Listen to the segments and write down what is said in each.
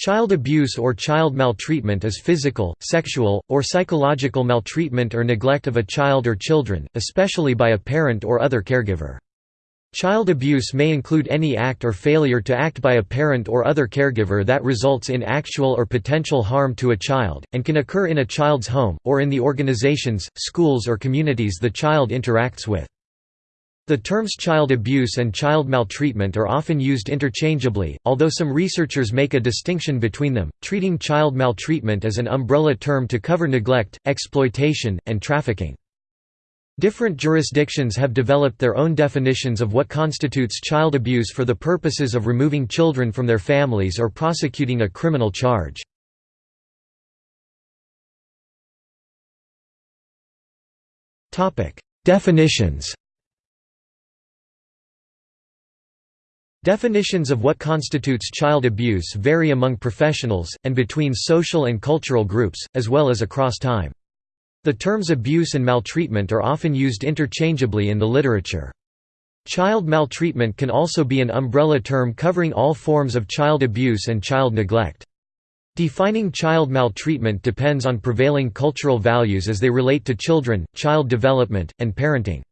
Child abuse or child maltreatment is physical, sexual, or psychological maltreatment or neglect of a child or children, especially by a parent or other caregiver. Child abuse may include any act or failure to act by a parent or other caregiver that results in actual or potential harm to a child, and can occur in a child's home, or in the organizations, schools or communities the child interacts with. The terms child abuse and child maltreatment are often used interchangeably, although some researchers make a distinction between them, treating child maltreatment as an umbrella term to cover neglect, exploitation, and trafficking. Different jurisdictions have developed their own definitions of what constitutes child abuse for the purposes of removing children from their families or prosecuting a criminal charge. Definitions Definitions of what constitutes child abuse vary among professionals, and between social and cultural groups, as well as across time. The terms abuse and maltreatment are often used interchangeably in the literature. Child maltreatment can also be an umbrella term covering all forms of child abuse and child neglect. Defining child maltreatment depends on prevailing cultural values as they relate to children, child development, and parenting.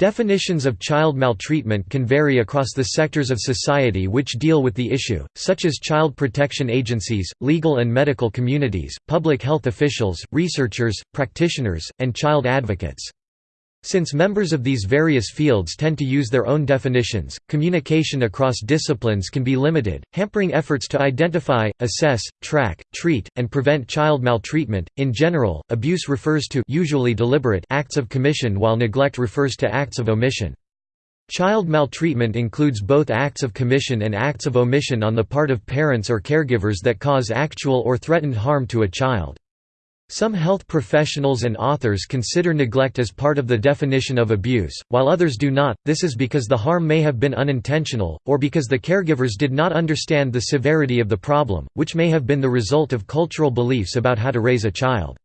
Definitions of child maltreatment can vary across the sectors of society which deal with the issue, such as child protection agencies, legal and medical communities, public health officials, researchers, practitioners, and child advocates. Since members of these various fields tend to use their own definitions, communication across disciplines can be limited, hampering efforts to identify, assess, track, treat, and prevent child maltreatment. In general, abuse refers to usually deliberate acts of commission while neglect refers to acts of omission. Child maltreatment includes both acts of commission and acts of omission on the part of parents or caregivers that cause actual or threatened harm to a child. Some health professionals and authors consider neglect as part of the definition of abuse, while others do not, this is because the harm may have been unintentional, or because the caregivers did not understand the severity of the problem, which may have been the result of cultural beliefs about how to raise a child.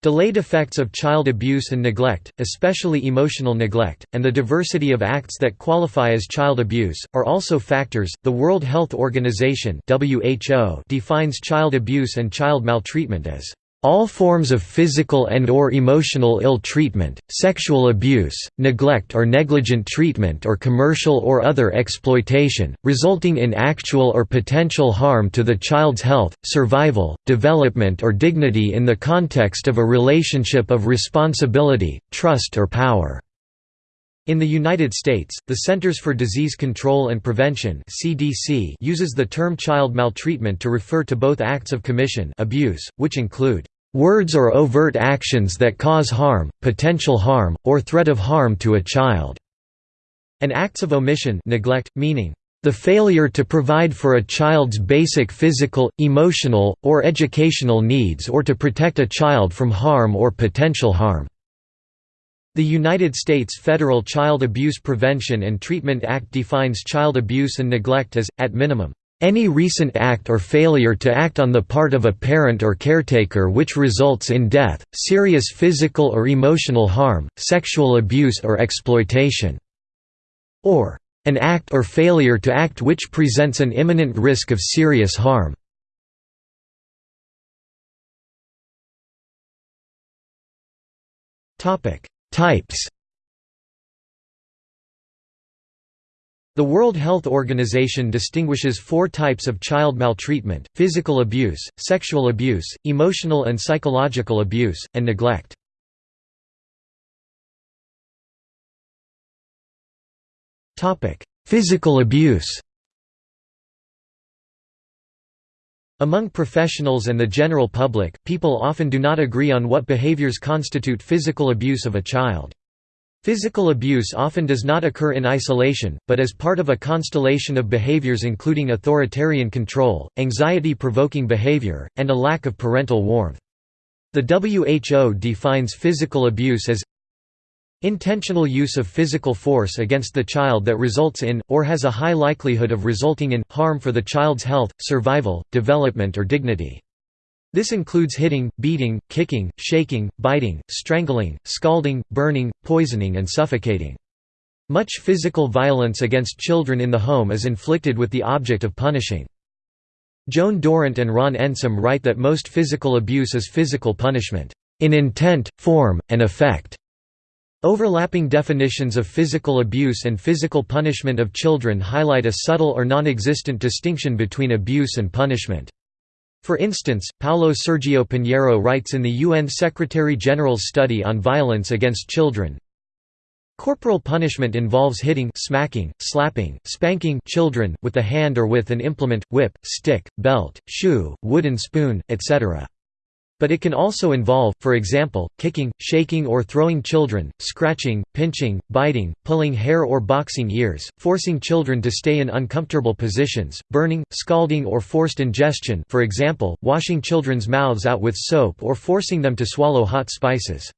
Delayed effects of child abuse and neglect, especially emotional neglect, and the diversity of acts that qualify as child abuse, are also factors. The World Health Organization (WHO) defines child abuse and child maltreatment as all forms of physical and or emotional ill treatment, sexual abuse, neglect or negligent treatment or commercial or other exploitation, resulting in actual or potential harm to the child's health, survival, development or dignity in the context of a relationship of responsibility, trust or power. In the United States, the Centers for Disease Control and Prevention (CDC) uses the term child maltreatment to refer to both acts of commission abuse, which include words or overt actions that cause harm, potential harm, or threat of harm to a child", and acts of omission neglect, meaning, "...the failure to provide for a child's basic physical, emotional, or educational needs or to protect a child from harm or potential harm." The United States Federal Child Abuse Prevention and Treatment Act defines child abuse and neglect as, at minimum, any recent act or failure to act on the part of a parent or caretaker which results in death, serious physical or emotional harm, sexual abuse or exploitation. Or, an act or failure to act which presents an imminent risk of serious harm. Types The World Health Organization distinguishes four types of child maltreatment, physical abuse, sexual abuse, emotional and psychological abuse, and neglect. Physical abuse Among professionals and the general public, people often do not agree on what behaviors constitute physical abuse of a child. Physical abuse often does not occur in isolation, but as part of a constellation of behaviors including authoritarian control, anxiety-provoking behavior, and a lack of parental warmth. The WHO defines physical abuse as intentional use of physical force against the child that results in, or has a high likelihood of resulting in, harm for the child's health, survival, development or dignity. This includes hitting, beating, kicking, shaking, biting, strangling, scalding, burning, poisoning and suffocating. Much physical violence against children in the home is inflicted with the object of punishing. Joan Durrant and Ron Ensom write that most physical abuse is physical punishment, "...in intent, form, and effect." Overlapping definitions of physical abuse and physical punishment of children highlight a subtle or non-existent distinction between abuse and punishment. For instance, Paulo Sergio Pinheiro writes in the UN Secretary-General's study on violence against children, Corporal punishment involves hitting smacking, slapping, spanking children, with the hand or with an implement, whip, stick, belt, shoe, wooden spoon, etc. But it can also involve, for example, kicking, shaking or throwing children, scratching, pinching, biting, pulling hair or boxing ears, forcing children to stay in uncomfortable positions, burning, scalding or forced ingestion for example, washing children's mouths out with soap or forcing them to swallow hot spices.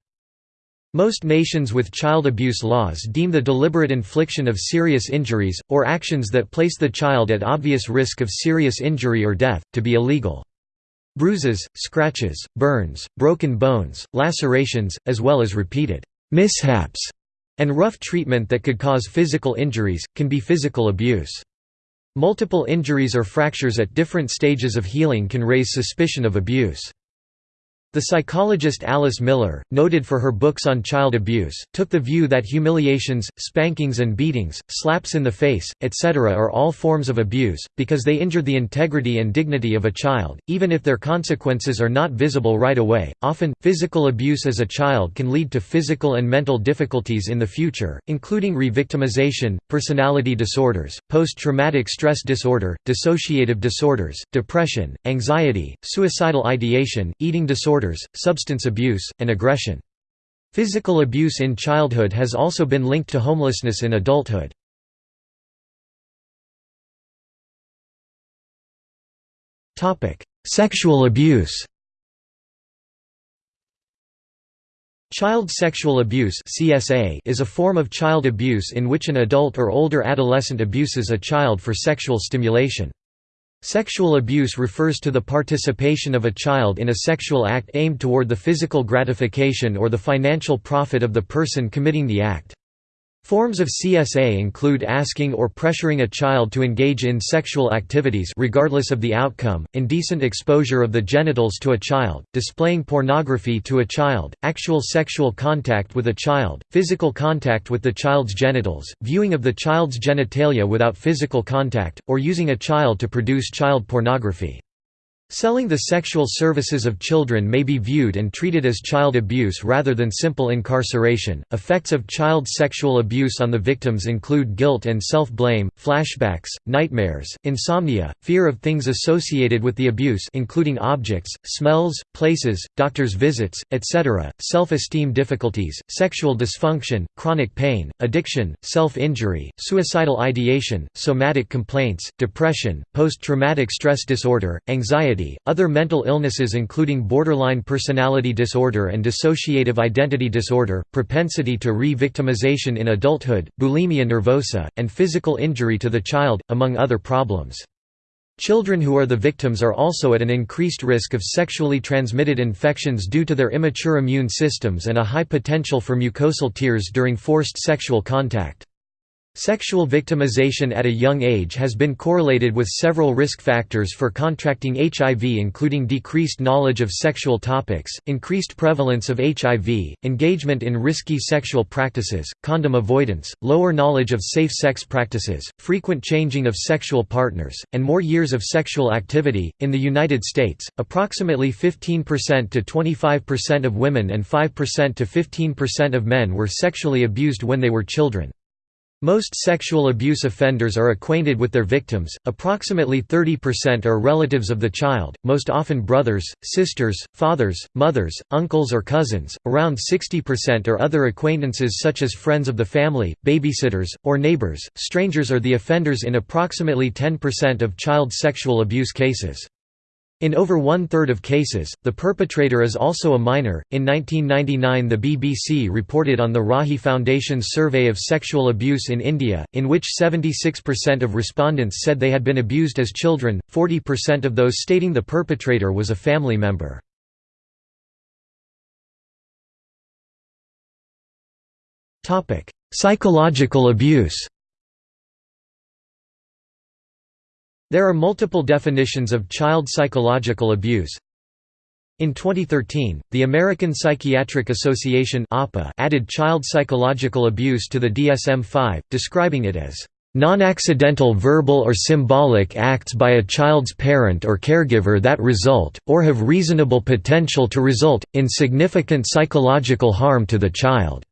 Most nations with child abuse laws deem the deliberate infliction of serious injuries, or actions that place the child at obvious risk of serious injury or death, to be illegal. Bruises, scratches, burns, broken bones, lacerations, as well as repeated mishaps and rough treatment that could cause physical injuries, can be physical abuse. Multiple injuries or fractures at different stages of healing can raise suspicion of abuse. The psychologist Alice Miller, noted for her books on child abuse, took the view that humiliations, spankings and beatings, slaps in the face, etc. are all forms of abuse, because they injure the integrity and dignity of a child, even if their consequences are not visible right away. Often, physical abuse as a child can lead to physical and mental difficulties in the future, including revictimization, personality disorders, post-traumatic stress disorder, dissociative disorders, depression, anxiety, suicidal ideation, eating disorders disorders, substance abuse, and aggression. Physical abuse in childhood has also been linked to homelessness in adulthood. Sexual abuse Child sexual abuse is a form of child abuse in which an adult or older adolescent abuses a child for sexual stimulation. Sexual abuse refers to the participation of a child in a sexual act aimed toward the physical gratification or the financial profit of the person committing the act. Forms of CSA include asking or pressuring a child to engage in sexual activities regardless of the outcome, indecent exposure of the genitals to a child, displaying pornography to a child, actual sexual contact with a child, physical contact with the child's genitals, viewing of the child's genitalia without physical contact, or using a child to produce child pornography. Selling the sexual services of children may be viewed and treated as child abuse rather than simple incarceration. Effects of child sexual abuse on the victims include guilt and self blame, flashbacks, nightmares, insomnia, fear of things associated with the abuse, including objects, smells, places, doctor's visits, etc., self esteem difficulties, sexual dysfunction, chronic pain, addiction, self injury, suicidal ideation, somatic complaints, depression, post traumatic stress disorder, anxiety other mental illnesses including borderline personality disorder and dissociative identity disorder, propensity to re-victimization in adulthood, bulimia nervosa, and physical injury to the child, among other problems. Children who are the victims are also at an increased risk of sexually transmitted infections due to their immature immune systems and a high potential for mucosal tears during forced sexual contact. Sexual victimization at a young age has been correlated with several risk factors for contracting HIV including decreased knowledge of sexual topics, increased prevalence of HIV, engagement in risky sexual practices, condom avoidance, lower knowledge of safe sex practices, frequent changing of sexual partners, and more years of sexual activity. In the United States, approximately 15% to 25% of women and 5% to 15% of men were sexually abused when they were children. Most sexual abuse offenders are acquainted with their victims, approximately 30% are relatives of the child, most often brothers, sisters, fathers, mothers, uncles or cousins, around 60% are other acquaintances such as friends of the family, babysitters, or neighbors. Strangers are the offenders in approximately 10% of child sexual abuse cases. In over one-third of cases, the perpetrator is also a minor. In 1999, the BBC reported on the Rahi Foundation's survey of sexual abuse in India, in which 76% of respondents said they had been abused as children, 40% of those stating the perpetrator was a family member. Psychological abuse There are multiple definitions of child psychological abuse. In 2013, the American Psychiatric Association added child psychological abuse to the DSM-5, describing it as Non-accidental verbal or symbolic acts by a child's parent or caregiver that result, or have reasonable potential to result, in significant psychological harm to the child.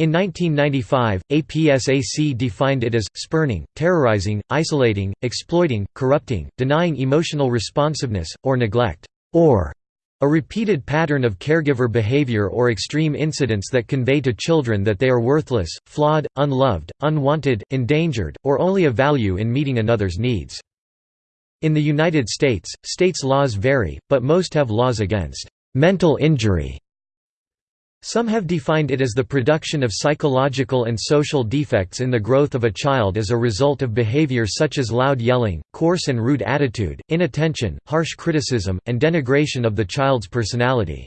In 1995, APSAC defined it as, spurning, terrorizing, isolating, exploiting, corrupting, denying emotional responsiveness, or neglect, or a repeated pattern of caregiver behavior or extreme incidents that convey to children that they are worthless, flawed, unloved, unwanted, endangered, or only of value in meeting another's needs. In the United States, states' laws vary, but most have laws against mental injury some have defined it as the production of psychological and social defects in the growth of a child as a result of behavior such as loud yelling, coarse and rude attitude, inattention, harsh criticism, and denigration of the child's personality.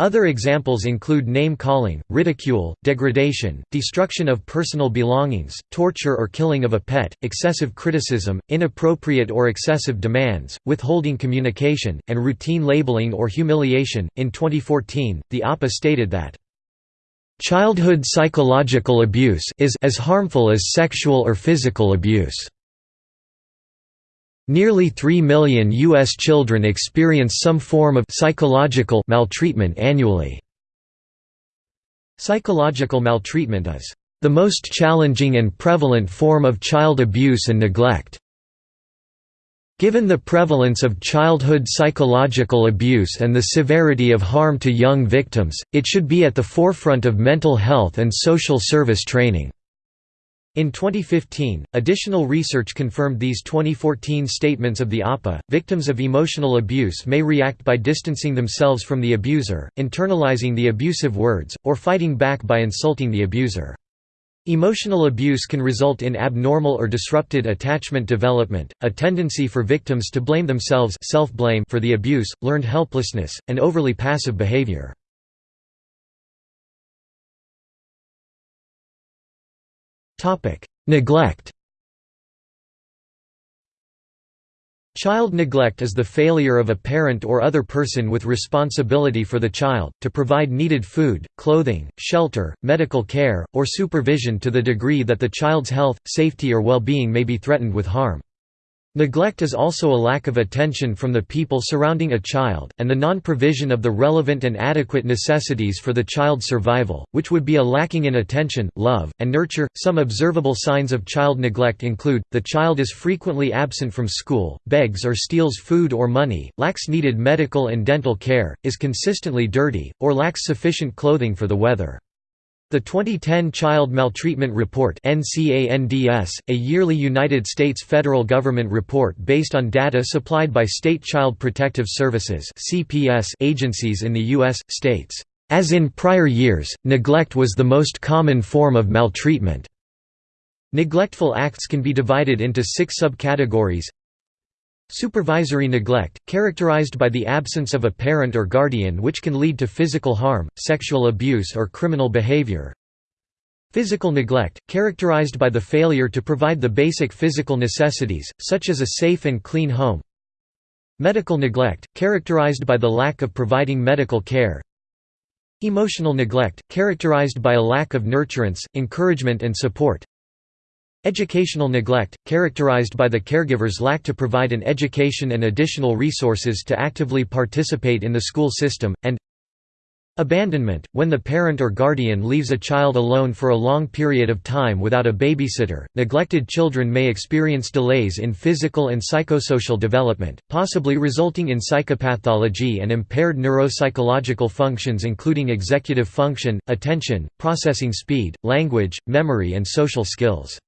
Other examples include name-calling, ridicule, degradation, destruction of personal belongings, torture or killing of a pet, excessive criticism, inappropriate or excessive demands, withholding communication, and routine labeling or humiliation. In 2014, the APA stated that childhood psychological abuse is as harmful as sexual or physical abuse. Nearly 3 million U.S. children experience some form of psychological maltreatment annually. Psychological maltreatment is the most challenging and prevalent form of child abuse and neglect. Given the prevalence of childhood psychological abuse and the severity of harm to young victims, it should be at the forefront of mental health and social service training. In 2015, additional research confirmed these 2014 statements of the APA. Victims of emotional abuse may react by distancing themselves from the abuser, internalizing the abusive words, or fighting back by insulting the abuser. Emotional abuse can result in abnormal or disrupted attachment development, a tendency for victims to blame themselves self-blame for the abuse, learned helplessness, and overly passive behavior. Neglect Child neglect is the failure of a parent or other person with responsibility for the child, to provide needed food, clothing, shelter, medical care, or supervision to the degree that the child's health, safety or well-being may be threatened with harm. Neglect is also a lack of attention from the people surrounding a child, and the non-provision of the relevant and adequate necessities for the child's survival, which would be a lacking in attention, love, and nurture. Some observable signs of child neglect include the child is frequently absent from school, begs or steals food or money, lacks needed medical and dental care, is consistently dirty, or lacks sufficient clothing for the weather. The 2010 Child Maltreatment Report NCANDS, a yearly United States federal government report based on data supplied by state child protective services (CPS) agencies in the US states, as in prior years, neglect was the most common form of maltreatment. Neglectful acts can be divided into 6 subcategories Supervisory neglect, characterized by the absence of a parent or guardian which can lead to physical harm, sexual abuse or criminal behavior. Physical neglect, characterized by the failure to provide the basic physical necessities, such as a safe and clean home. Medical neglect, characterized by the lack of providing medical care. Emotional neglect, characterized by a lack of nurturance, encouragement and support. Educational neglect, characterized by the caregiver's lack to provide an education and additional resources to actively participate in the school system, and Abandonment, when the parent or guardian leaves a child alone for a long period of time without a babysitter. Neglected children may experience delays in physical and psychosocial development, possibly resulting in psychopathology and impaired neuropsychological functions including executive function, attention, processing speed, language, memory and social skills.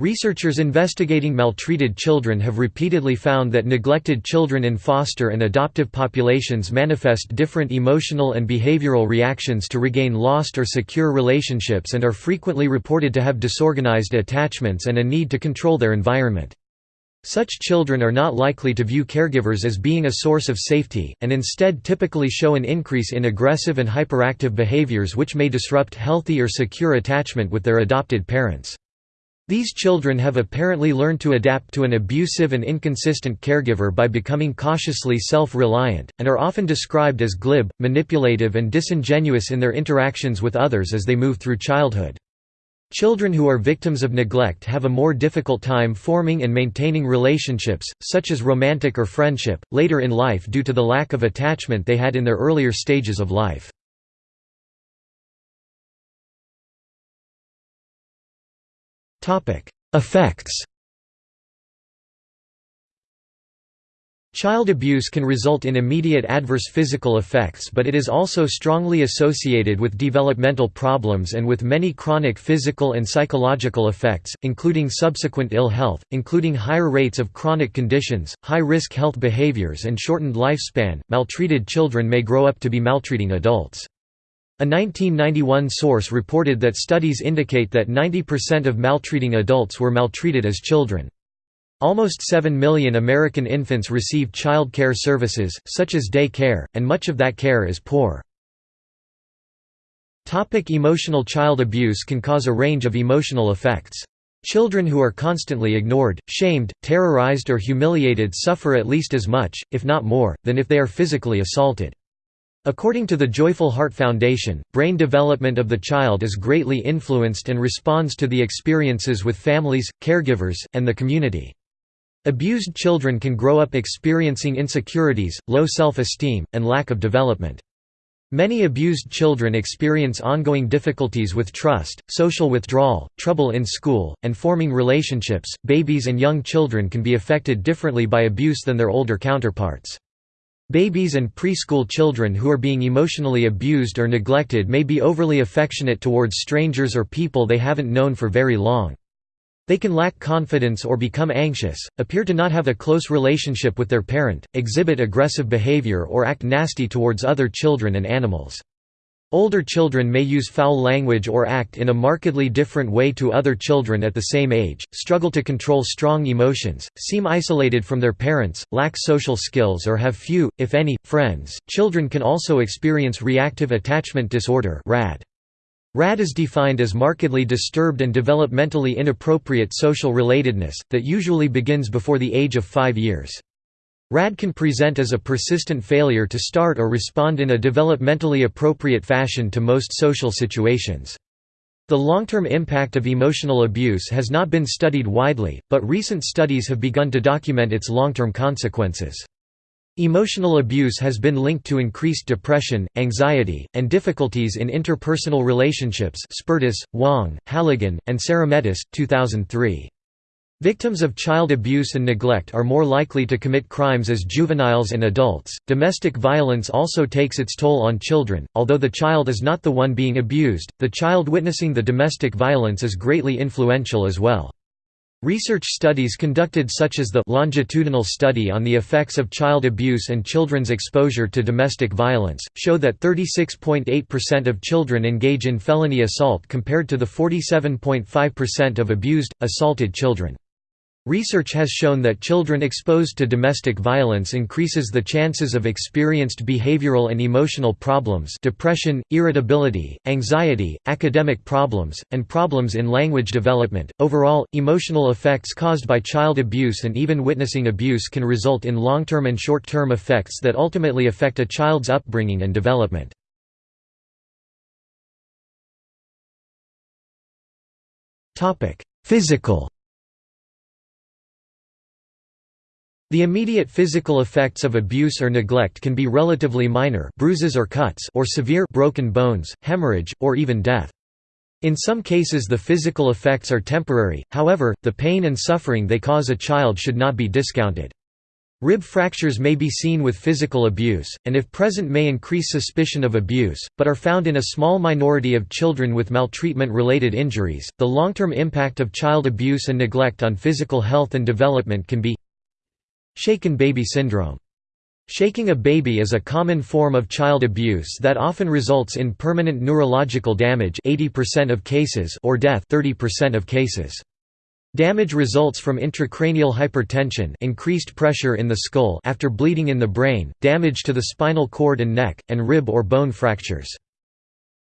Researchers investigating maltreated children have repeatedly found that neglected children in foster and adoptive populations manifest different emotional and behavioral reactions to regain lost or secure relationships and are frequently reported to have disorganized attachments and a need to control their environment. Such children are not likely to view caregivers as being a source of safety, and instead typically show an increase in aggressive and hyperactive behaviors which may disrupt healthy or secure attachment with their adopted parents. These children have apparently learned to adapt to an abusive and inconsistent caregiver by becoming cautiously self-reliant, and are often described as glib, manipulative and disingenuous in their interactions with others as they move through childhood. Children who are victims of neglect have a more difficult time forming and maintaining relationships, such as romantic or friendship, later in life due to the lack of attachment they had in their earlier stages of life. Effects Child abuse can result in immediate adverse physical effects but it is also strongly associated with developmental problems and with many chronic physical and psychological effects, including subsequent ill health, including higher rates of chronic conditions, high-risk health behaviors and shortened lifespan. Maltreated children may grow up to be maltreating adults. A 1991 source reported that studies indicate that 90% of maltreating adults were maltreated as children. Almost 7 million American infants receive child care services, such as day care, and much of that care is poor. Emotional Child abuse can cause a range of emotional effects. Children who are constantly ignored, shamed, terrorized or humiliated suffer at least as much, if not more, than if they are physically assaulted. According to the Joyful Heart Foundation, brain development of the child is greatly influenced and responds to the experiences with families, caregivers, and the community. Abused children can grow up experiencing insecurities, low self-esteem, and lack of development. Many abused children experience ongoing difficulties with trust, social withdrawal, trouble in school, and forming relationships. Babies and young children can be affected differently by abuse than their older counterparts. Babies and preschool children who are being emotionally abused or neglected may be overly affectionate towards strangers or people they haven't known for very long. They can lack confidence or become anxious, appear to not have a close relationship with their parent, exhibit aggressive behavior or act nasty towards other children and animals. Older children may use foul language or act in a markedly different way to other children at the same age, struggle to control strong emotions, seem isolated from their parents, lack social skills or have few, if any, friends. Children can also experience reactive attachment disorder (RAD). RAD is defined as markedly disturbed and developmentally inappropriate social relatedness, that usually begins before the age of 5 years. RAD can present as a persistent failure to start or respond in a developmentally appropriate fashion to most social situations. The long-term impact of emotional abuse has not been studied widely, but recent studies have begun to document its long-term consequences. Emotional abuse has been linked to increased depression, anxiety, and difficulties in interpersonal relationships Spertus, Wang, Halligan, and Seremetis, 2003. Victims of child abuse and neglect are more likely to commit crimes as juveniles and adults. Domestic violence also takes its toll on children, although the child is not the one being abused, the child witnessing the domestic violence is greatly influential as well. Research studies conducted such as the longitudinal study on the effects of child abuse and children's exposure to domestic violence, show that 36.8% of children engage in felony assault compared to the 47.5% of abused, assaulted children. Research has shown that children exposed to domestic violence increases the chances of experienced behavioral and emotional problems depression, irritability, anxiety, academic problems, and problems in language development. Overall, emotional effects caused by child abuse and even witnessing abuse can result in long-term and short-term effects that ultimately affect a child's upbringing and development. Physical The immediate physical effects of abuse or neglect can be relatively minor bruises or cuts or severe broken bones, hemorrhage, or even death. In some cases the physical effects are temporary, however, the pain and suffering they cause a child should not be discounted. Rib fractures may be seen with physical abuse, and if present may increase suspicion of abuse, but are found in a small minority of children with maltreatment-related injuries. The long-term impact of child abuse and neglect on physical health and development can be Shaken baby syndrome. Shaking a baby is a common form of child abuse that often results in permanent neurological damage 80% of cases or death 30% of cases. Damage results from intracranial hypertension increased pressure in the skull after bleeding in the brain, damage to the spinal cord and neck, and rib or bone fractures.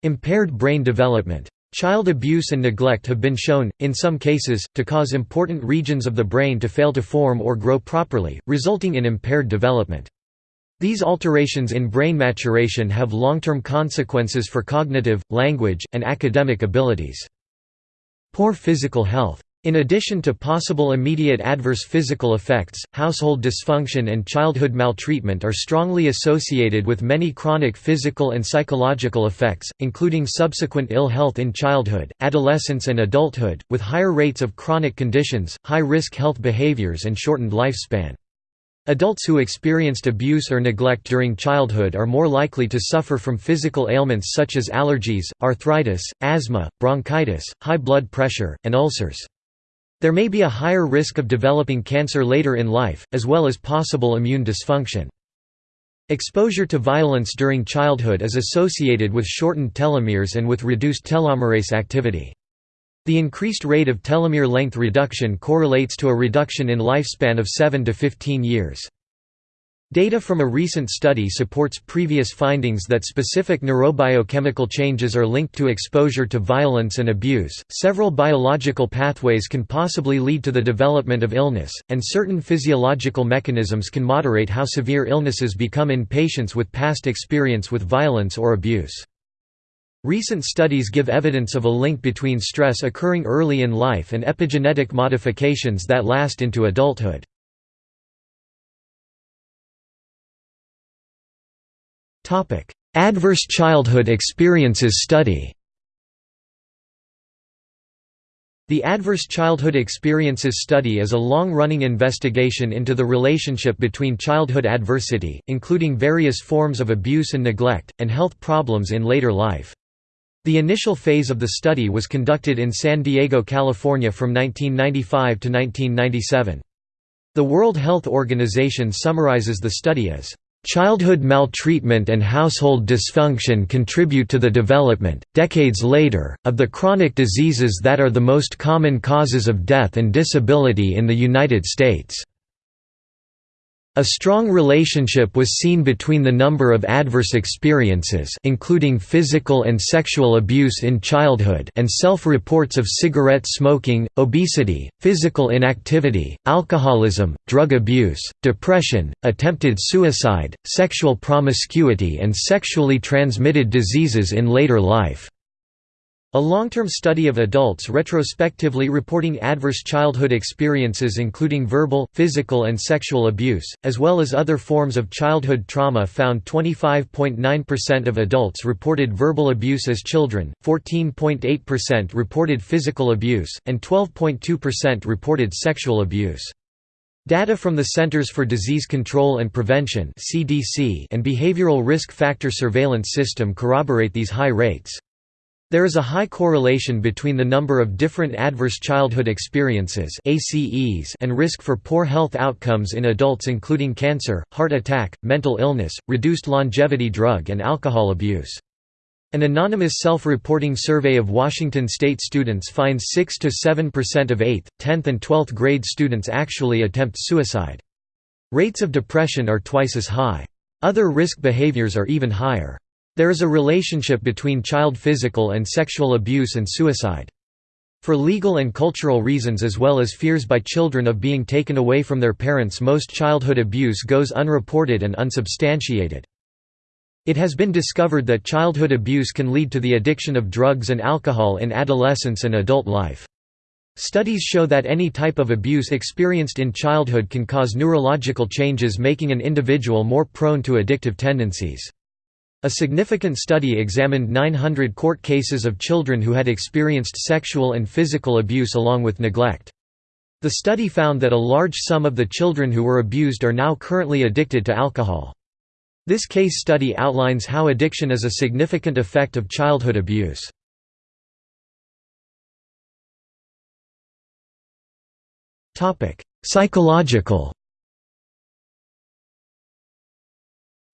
Impaired brain development. Child abuse and neglect have been shown, in some cases, to cause important regions of the brain to fail to form or grow properly, resulting in impaired development. These alterations in brain maturation have long-term consequences for cognitive, language, and academic abilities. Poor physical health in addition to possible immediate adverse physical effects, household dysfunction and childhood maltreatment are strongly associated with many chronic physical and psychological effects, including subsequent ill health in childhood, adolescence and adulthood, with higher rates of chronic conditions, high-risk health behaviors and shortened lifespan. Adults who experienced abuse or neglect during childhood are more likely to suffer from physical ailments such as allergies, arthritis, asthma, bronchitis, high blood pressure, and ulcers. There may be a higher risk of developing cancer later in life, as well as possible immune dysfunction. Exposure to violence during childhood is associated with shortened telomeres and with reduced telomerase activity. The increased rate of telomere length reduction correlates to a reduction in lifespan of 7 to 15 years. Data from a recent study supports previous findings that specific neurobiochemical changes are linked to exposure to violence and abuse. Several biological pathways can possibly lead to the development of illness, and certain physiological mechanisms can moderate how severe illnesses become in patients with past experience with violence or abuse. Recent studies give evidence of a link between stress occurring early in life and epigenetic modifications that last into adulthood. Adverse Childhood Experiences Study The Adverse Childhood Experiences Study is a long-running investigation into the relationship between childhood adversity, including various forms of abuse and neglect, and health problems in later life. The initial phase of the study was conducted in San Diego, California from 1995 to 1997. The World Health Organization summarizes the study as Childhood maltreatment and household dysfunction contribute to the development, decades later, of the chronic diseases that are the most common causes of death and disability in the United States. A strong relationship was seen between the number of adverse experiences including physical and sexual abuse in childhood and self-reports of cigarette smoking, obesity, physical inactivity, alcoholism, drug abuse, depression, attempted suicide, sexual promiscuity and sexually transmitted diseases in later life. A long-term study of adults retrospectively reporting adverse childhood experiences including verbal, physical and sexual abuse, as well as other forms of childhood trauma found 25.9% of adults reported verbal abuse as children, 14.8% reported physical abuse, and 12.2% reported sexual abuse. Data from the Centers for Disease Control and Prevention and Behavioral Risk Factor Surveillance System corroborate these high rates. There is a high correlation between the number of different adverse childhood experiences ACEs and risk for poor health outcomes in adults including cancer, heart attack, mental illness, reduced longevity drug and alcohol abuse. An anonymous self-reporting survey of Washington state students finds 6–7% of 8th, 10th and 12th grade students actually attempt suicide. Rates of depression are twice as high. Other risk behaviors are even higher. There is a relationship between child physical and sexual abuse and suicide. For legal and cultural reasons as well as fears by children of being taken away from their parents most childhood abuse goes unreported and unsubstantiated. It has been discovered that childhood abuse can lead to the addiction of drugs and alcohol in adolescence and adult life. Studies show that any type of abuse experienced in childhood can cause neurological changes making an individual more prone to addictive tendencies. A significant study examined 900 court cases of children who had experienced sexual and physical abuse along with neglect. The study found that a large sum of the children who were abused are now currently addicted to alcohol. This case study outlines how addiction is a significant effect of childhood abuse. Psychological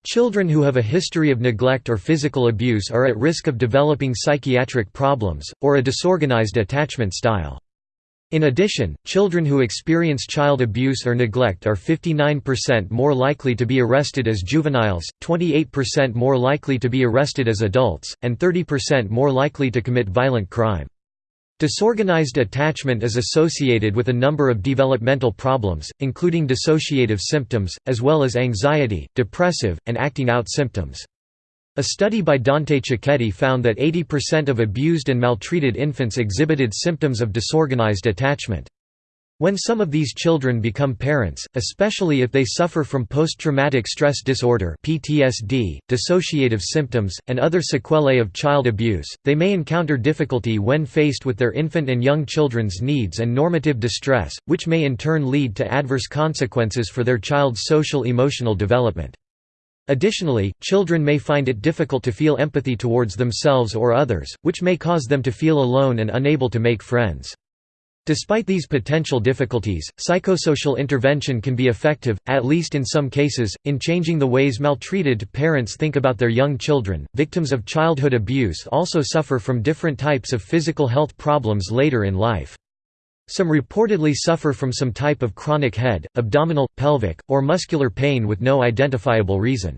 Children who have a history of neglect or physical abuse are at risk of developing psychiatric problems, or a disorganized attachment style. In addition, children who experience child abuse or neglect are 59% more likely to be arrested as juveniles, 28% more likely to be arrested as adults, and 30% more likely to commit violent crime. Disorganized attachment is associated with a number of developmental problems, including dissociative symptoms, as well as anxiety, depressive, and acting out symptoms. A study by Dante Cicchetti found that 80% of abused and maltreated infants exhibited symptoms of disorganized attachment. When some of these children become parents, especially if they suffer from post-traumatic stress disorder (PTSD), dissociative symptoms, and other sequelae of child abuse, they may encounter difficulty when faced with their infant and young children's needs and normative distress, which may in turn lead to adverse consequences for their child's social-emotional development. Additionally, children may find it difficult to feel empathy towards themselves or others, which may cause them to feel alone and unable to make friends. Despite these potential difficulties, psychosocial intervention can be effective, at least in some cases, in changing the ways maltreated parents think about their young children. Victims of childhood abuse also suffer from different types of physical health problems later in life. Some reportedly suffer from some type of chronic head, abdominal, pelvic, or muscular pain with no identifiable reason.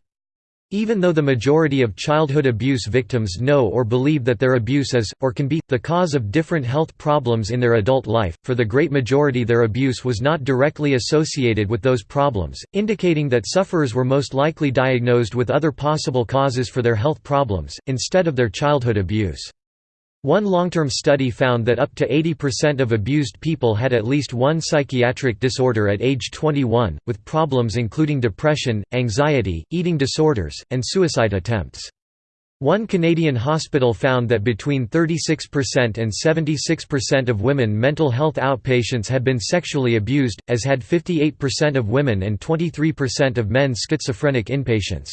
Even though the majority of childhood abuse victims know or believe that their abuse is, or can be, the cause of different health problems in their adult life, for the great majority their abuse was not directly associated with those problems, indicating that sufferers were most likely diagnosed with other possible causes for their health problems, instead of their childhood abuse. One long-term study found that up to 80% of abused people had at least one psychiatric disorder at age 21, with problems including depression, anxiety, eating disorders, and suicide attempts. One Canadian hospital found that between 36% and 76% of women mental health outpatients had been sexually abused, as had 58% of women and 23% of men schizophrenic inpatients.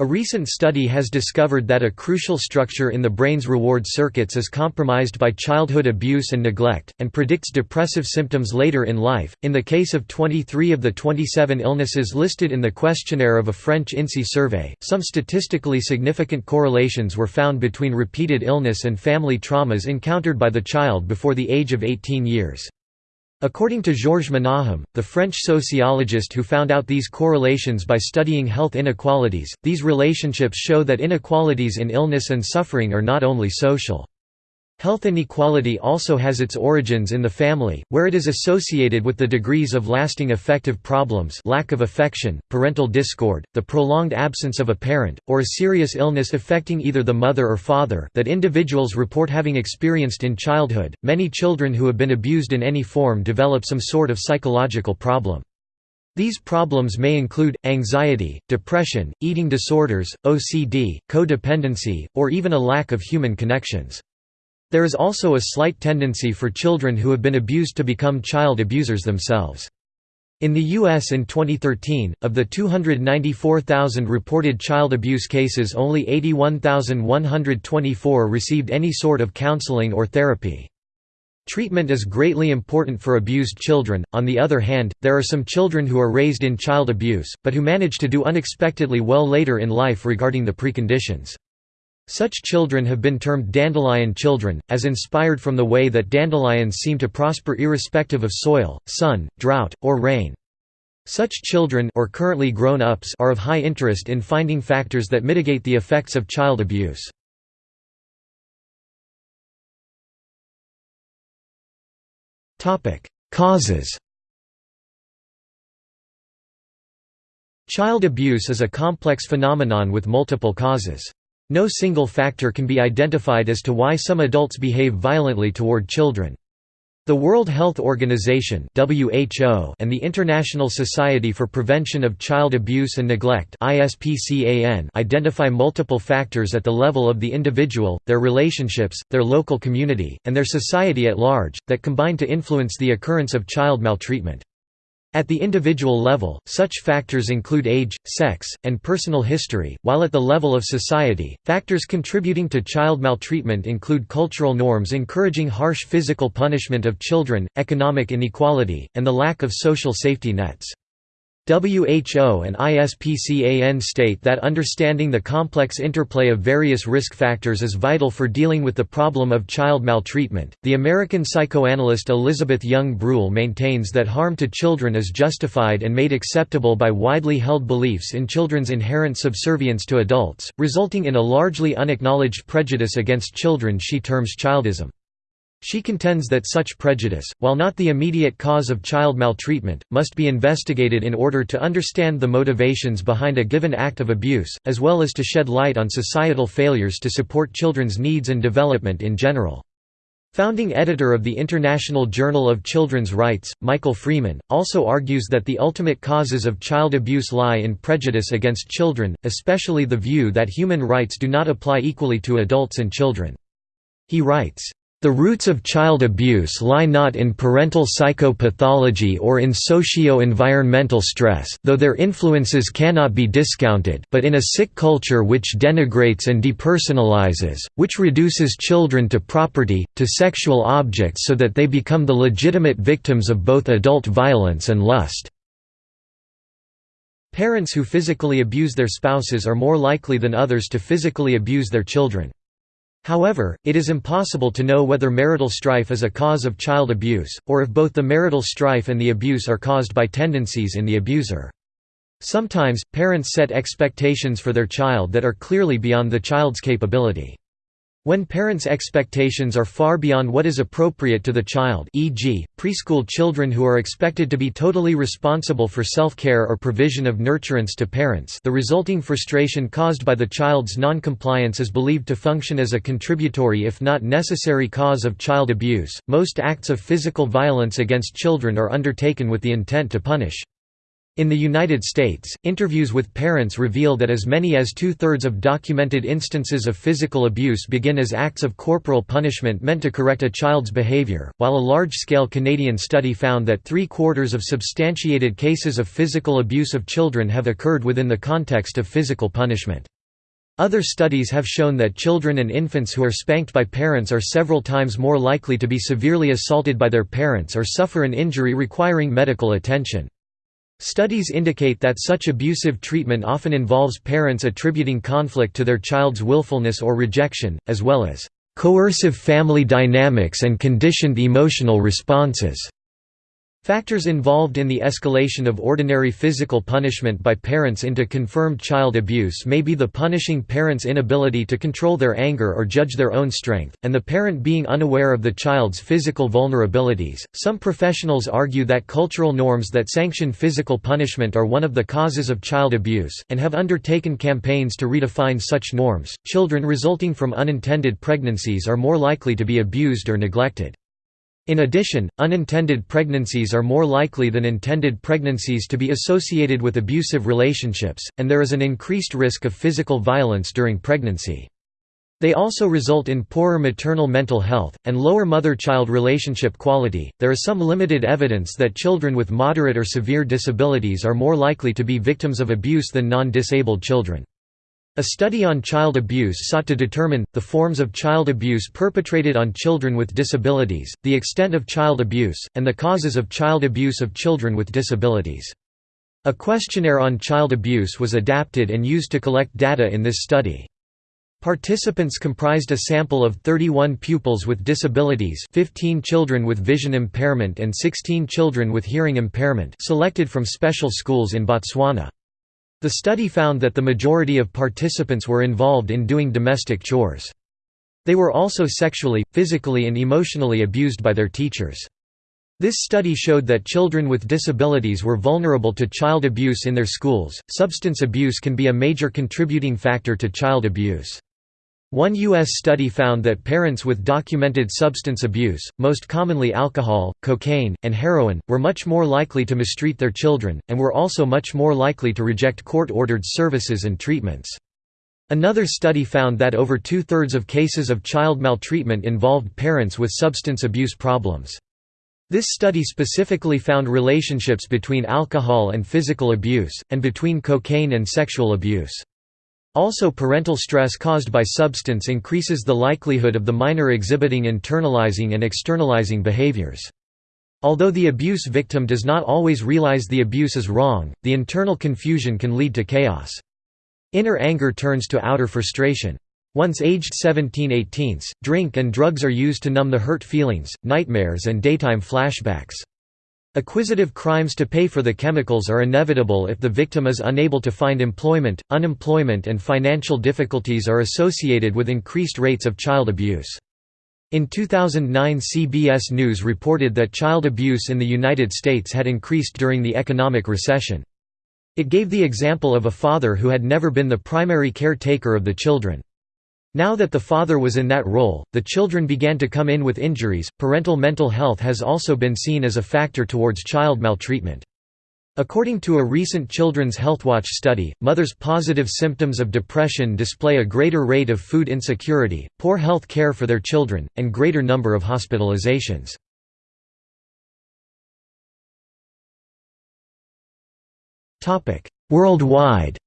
A recent study has discovered that a crucial structure in the brain's reward circuits is compromised by childhood abuse and neglect, and predicts depressive symptoms later in life. In the case of 23 of the 27 illnesses listed in the questionnaire of a French INSEE survey, some statistically significant correlations were found between repeated illness and family traumas encountered by the child before the age of 18 years. According to Georges Menahem, the French sociologist who found out these correlations by studying health inequalities, these relationships show that inequalities in illness and suffering are not only social. Health inequality also has its origins in the family, where it is associated with the degrees of lasting affective problems lack of affection, parental discord, the prolonged absence of a parent, or a serious illness affecting either the mother or father that individuals report having experienced in childhood. Many children who have been abused in any form develop some sort of psychological problem. These problems may include, anxiety, depression, eating disorders, OCD, codependency, or even a lack of human connections. There is also a slight tendency for children who have been abused to become child abusers themselves. In the U.S. in 2013, of the 294,000 reported child abuse cases only 81,124 received any sort of counseling or therapy. Treatment is greatly important for abused children, on the other hand, there are some children who are raised in child abuse, but who manage to do unexpectedly well later in life regarding the preconditions. Such children have been termed dandelion children, as inspired from the way that dandelions seem to prosper irrespective of soil, sun, drought, or rain. Such children or currently grown-ups are of high interest in finding factors that mitigate the effects of child abuse. Causes Child abuse is a complex phenomenon with multiple causes. No single factor can be identified as to why some adults behave violently toward children. The World Health Organization (WHO) and the International Society for Prevention of Child Abuse and Neglect (ISPCAN) identify multiple factors at the level of the individual, their relationships, their local community, and their society at large that combine to influence the occurrence of child maltreatment. At the individual level, such factors include age, sex, and personal history, while at the level of society, factors contributing to child maltreatment include cultural norms encouraging harsh physical punishment of children, economic inequality, and the lack of social safety nets. WHO and ISPCAN state that understanding the complex interplay of various risk factors is vital for dealing with the problem of child maltreatment. The American psychoanalyst Elizabeth Young Bruehl maintains that harm to children is justified and made acceptable by widely held beliefs in children's inherent subservience to adults, resulting in a largely unacknowledged prejudice against children she terms childism. She contends that such prejudice, while not the immediate cause of child maltreatment, must be investigated in order to understand the motivations behind a given act of abuse, as well as to shed light on societal failures to support children's needs and development in general. Founding editor of the International Journal of Children's Rights, Michael Freeman, also argues that the ultimate causes of child abuse lie in prejudice against children, especially the view that human rights do not apply equally to adults and children. He writes, the roots of child abuse lie not in parental psychopathology or in socio-environmental stress though their influences cannot be discounted but in a sick culture which denigrates and depersonalizes, which reduces children to property, to sexual objects so that they become the legitimate victims of both adult violence and lust. Parents who physically abuse their spouses are more likely than others to physically abuse their children. However, it is impossible to know whether marital strife is a cause of child abuse, or if both the marital strife and the abuse are caused by tendencies in the abuser. Sometimes, parents set expectations for their child that are clearly beyond the child's capability. When parents' expectations are far beyond what is appropriate to the child e.g., preschool children who are expected to be totally responsible for self-care or provision of nurturance to parents the resulting frustration caused by the child's non-compliance is believed to function as a contributory if not necessary cause of child abuse. Most acts of physical violence against children are undertaken with the intent to punish. In the United States, interviews with parents reveal that as many as two-thirds of documented instances of physical abuse begin as acts of corporal punishment meant to correct a child's behavior, while a large-scale Canadian study found that three-quarters of substantiated cases of physical abuse of children have occurred within the context of physical punishment. Other studies have shown that children and infants who are spanked by parents are several times more likely to be severely assaulted by their parents or suffer an injury requiring medical attention. Studies indicate that such abusive treatment often involves parents attributing conflict to their child's willfulness or rejection, as well as coercive family dynamics and conditioned emotional responses. Factors involved in the escalation of ordinary physical punishment by parents into confirmed child abuse may be the punishing parent's inability to control their anger or judge their own strength, and the parent being unaware of the child's physical vulnerabilities. Some professionals argue that cultural norms that sanction physical punishment are one of the causes of child abuse, and have undertaken campaigns to redefine such norms. Children resulting from unintended pregnancies are more likely to be abused or neglected. In addition, unintended pregnancies are more likely than intended pregnancies to be associated with abusive relationships, and there is an increased risk of physical violence during pregnancy. They also result in poorer maternal mental health, and lower mother-child relationship quality. There is some limited evidence that children with moderate or severe disabilities are more likely to be victims of abuse than non-disabled children. A study on child abuse sought to determine, the forms of child abuse perpetrated on children with disabilities, the extent of child abuse, and the causes of child abuse of children with disabilities. A questionnaire on child abuse was adapted and used to collect data in this study. Participants comprised a sample of 31 pupils with disabilities 15 children with vision impairment and 16 children with hearing impairment selected from special schools in Botswana. The study found that the majority of participants were involved in doing domestic chores. They were also sexually, physically and emotionally abused by their teachers. This study showed that children with disabilities were vulnerable to child abuse in their schools. Substance abuse can be a major contributing factor to child abuse. One U.S. study found that parents with documented substance abuse, most commonly alcohol, cocaine, and heroin, were much more likely to mistreat their children, and were also much more likely to reject court-ordered services and treatments. Another study found that over two-thirds of cases of child maltreatment involved parents with substance abuse problems. This study specifically found relationships between alcohol and physical abuse, and between cocaine and sexual abuse. Also parental stress caused by substance increases the likelihood of the minor exhibiting internalizing and externalizing behaviors. Although the abuse victim does not always realize the abuse is wrong, the internal confusion can lead to chaos. Inner anger turns to outer frustration. Once aged 17-18, drink and drugs are used to numb the hurt feelings, nightmares and daytime flashbacks. Acquisitive crimes to pay for the chemicals are inevitable if the victim is unable to find employment. Unemployment and financial difficulties are associated with increased rates of child abuse. In 2009 CBS News reported that child abuse in the United States had increased during the economic recession. It gave the example of a father who had never been the primary caretaker of the children. Now that the father was in that role, the children began to come in with injuries. Parental mental health has also been seen as a factor towards child maltreatment. According to a recent Children's HealthWatch study, mothers' positive symptoms of depression display a greater rate of food insecurity, poor health care for their children, and greater number of hospitalizations. Worldwide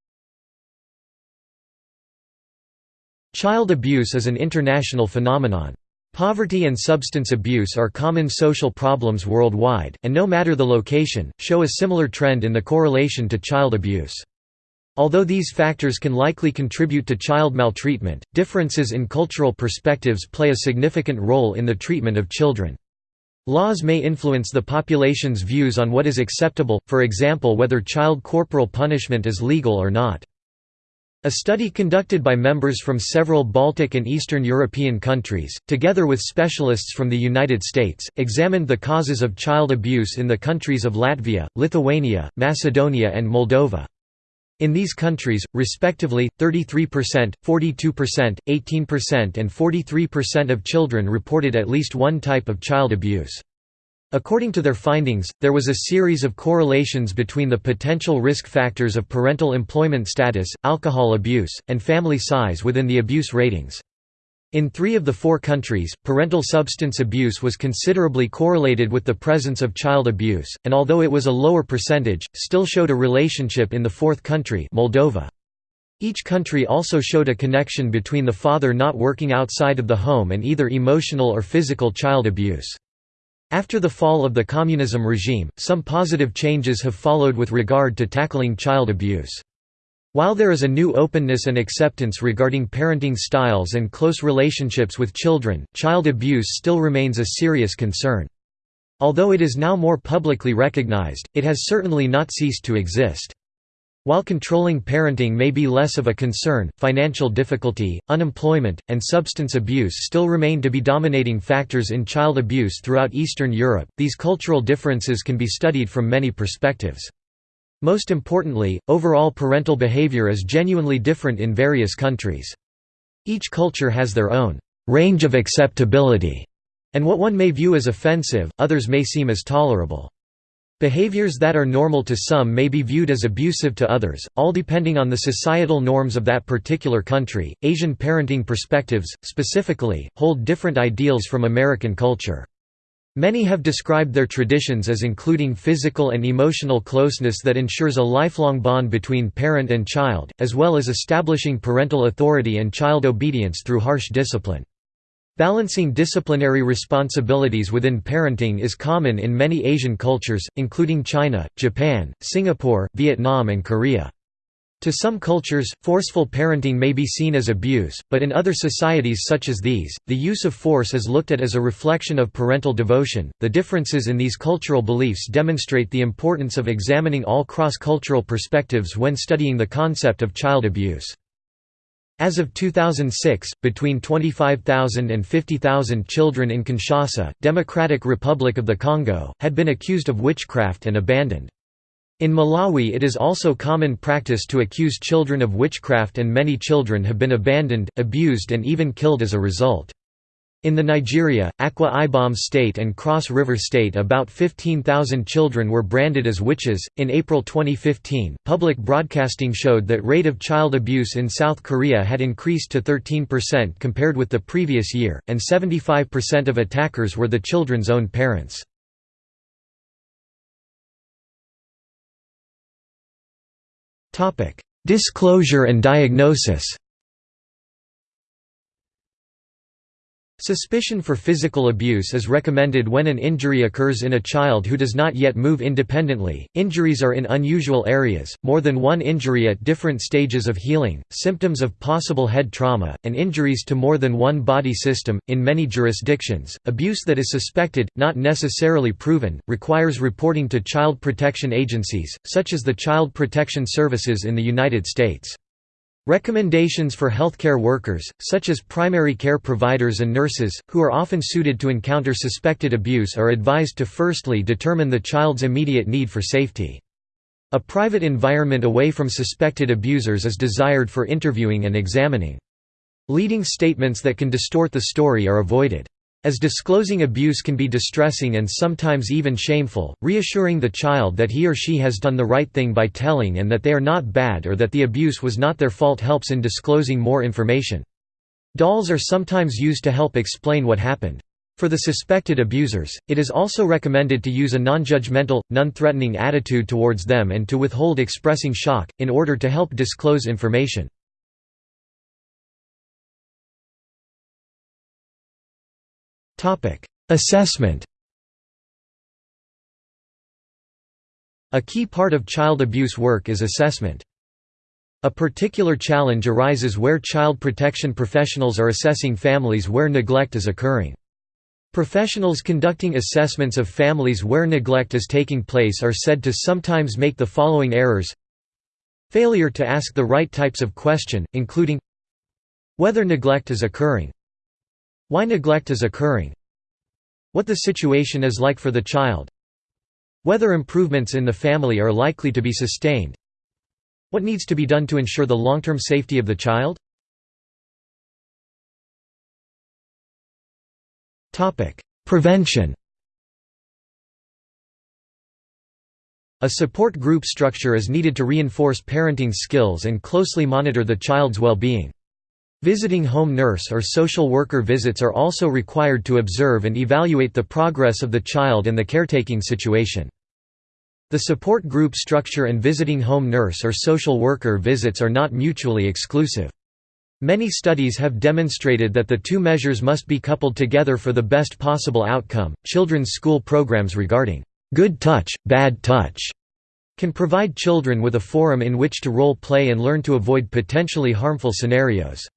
Child abuse is an international phenomenon. Poverty and substance abuse are common social problems worldwide, and no matter the location, show a similar trend in the correlation to child abuse. Although these factors can likely contribute to child maltreatment, differences in cultural perspectives play a significant role in the treatment of children. Laws may influence the population's views on what is acceptable, for example whether child corporal punishment is legal or not. A study conducted by members from several Baltic and Eastern European countries, together with specialists from the United States, examined the causes of child abuse in the countries of Latvia, Lithuania, Macedonia and Moldova. In these countries, respectively, 33%, 42%, 18% and 43% of children reported at least one type of child abuse. According to their findings, there was a series of correlations between the potential risk factors of parental employment status, alcohol abuse, and family size within the abuse ratings. In three of the four countries, parental substance abuse was considerably correlated with the presence of child abuse, and although it was a lower percentage, still showed a relationship in the fourth country Moldova. Each country also showed a connection between the father not working outside of the home and either emotional or physical child abuse. After the fall of the communism regime, some positive changes have followed with regard to tackling child abuse. While there is a new openness and acceptance regarding parenting styles and close relationships with children, child abuse still remains a serious concern. Although it is now more publicly recognized, it has certainly not ceased to exist. While controlling parenting may be less of a concern, financial difficulty, unemployment, and substance abuse still remain to be dominating factors in child abuse throughout Eastern Europe. These cultural differences can be studied from many perspectives. Most importantly, overall parental behavior is genuinely different in various countries. Each culture has their own range of acceptability, and what one may view as offensive, others may seem as tolerable. Behaviors that are normal to some may be viewed as abusive to others, all depending on the societal norms of that particular country. Asian parenting perspectives, specifically, hold different ideals from American culture. Many have described their traditions as including physical and emotional closeness that ensures a lifelong bond between parent and child, as well as establishing parental authority and child obedience through harsh discipline. Balancing disciplinary responsibilities within parenting is common in many Asian cultures, including China, Japan, Singapore, Vietnam and Korea. To some cultures, forceful parenting may be seen as abuse, but in other societies such as these, the use of force is looked at as a reflection of parental devotion. The differences in these cultural beliefs demonstrate the importance of examining all cross-cultural perspectives when studying the concept of child abuse. As of 2006, between 25,000 and 50,000 children in Kinshasa, Democratic Republic of the Congo, had been accused of witchcraft and abandoned. In Malawi it is also common practice to accuse children of witchcraft and many children have been abandoned, abused and even killed as a result. In the Nigeria, Akwa Ibom State and Cross River State, about 15,000 children were branded as witches. In April 2015, public broadcasting showed that rate of child abuse in South Korea had increased to 13% compared with the previous year, and 75% of attackers were the children's own parents. Disclosure and diagnosis Suspicion for physical abuse is recommended when an injury occurs in a child who does not yet move independently. Injuries are in unusual areas, more than one injury at different stages of healing, symptoms of possible head trauma, and injuries to more than one body system. In many jurisdictions, abuse that is suspected, not necessarily proven, requires reporting to child protection agencies, such as the Child Protection Services in the United States. Recommendations for healthcare workers, such as primary care providers and nurses, who are often suited to encounter suspected abuse are advised to firstly determine the child's immediate need for safety. A private environment away from suspected abusers is desired for interviewing and examining. Leading statements that can distort the story are avoided. As disclosing abuse can be distressing and sometimes even shameful, reassuring the child that he or she has done the right thing by telling and that they are not bad or that the abuse was not their fault helps in disclosing more information. Dolls are sometimes used to help explain what happened. For the suspected abusers, it is also recommended to use a non-judgmental, non-threatening attitude towards them and to withhold expressing shock, in order to help disclose information. Assessment A key part of child abuse work is assessment. A particular challenge arises where child protection professionals are assessing families where neglect is occurring. Professionals conducting assessments of families where neglect is taking place are said to sometimes make the following errors Failure to ask the right types of question, including Whether neglect is occurring why neglect is occurring? What the situation is like for the child? Whether improvements in the family are likely to be sustained? What needs to be done to ensure the long-term safety of the child? Prevention. A support group structure is needed to reinforce parenting skills and closely monitor the child's well-being. Visiting home nurse or social worker visits are also required to observe and evaluate the progress of the child and the caretaking situation. The support group structure and visiting home nurse or social worker visits are not mutually exclusive. Many studies have demonstrated that the two measures must be coupled together for the best possible outcome. Children's school programs regarding good touch, bad touch can provide children with a forum in which to role play and learn to avoid potentially harmful scenarios.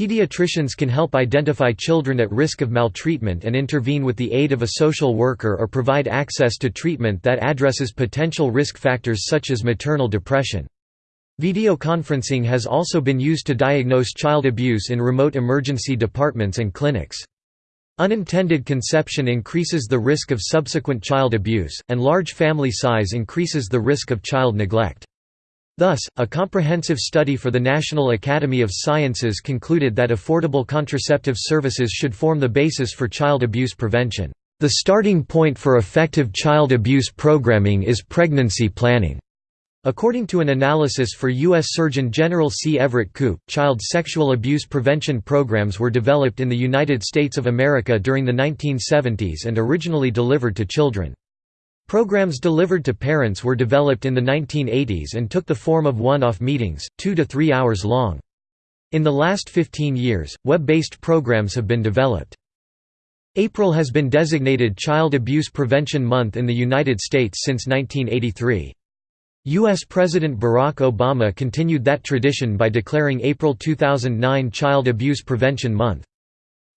Pediatricians can help identify children at risk of maltreatment and intervene with the aid of a social worker or provide access to treatment that addresses potential risk factors such as maternal depression. Videoconferencing has also been used to diagnose child abuse in remote emergency departments and clinics. Unintended conception increases the risk of subsequent child abuse, and large family size increases the risk of child neglect. Thus, a comprehensive study for the National Academy of Sciences concluded that affordable contraceptive services should form the basis for child abuse prevention. The starting point for effective child abuse programming is pregnancy planning. According to an analysis for U.S. Surgeon General C. Everett Koop, child sexual abuse prevention programs were developed in the United States of America during the 1970s and originally delivered to children. Programs delivered to parents were developed in the 1980s and took the form of one-off meetings, two to three hours long. In the last 15 years, web-based programs have been developed. April has been designated Child Abuse Prevention Month in the United States since 1983. U.S. President Barack Obama continued that tradition by declaring April 2009 Child Abuse Prevention Month.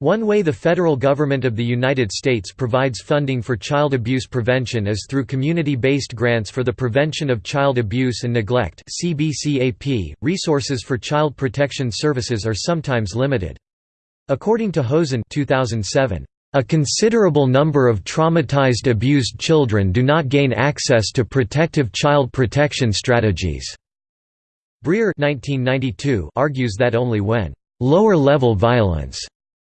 One way the federal government of the United States provides funding for child abuse prevention is through community-based grants for the prevention of child abuse and neglect CBCAP. .Resources for child protection services are sometimes limited. According to Hosin 2007, a considerable number of traumatized abused children do not gain access to protective child protection strategies. Briere 1992 argues that only when lower-level violence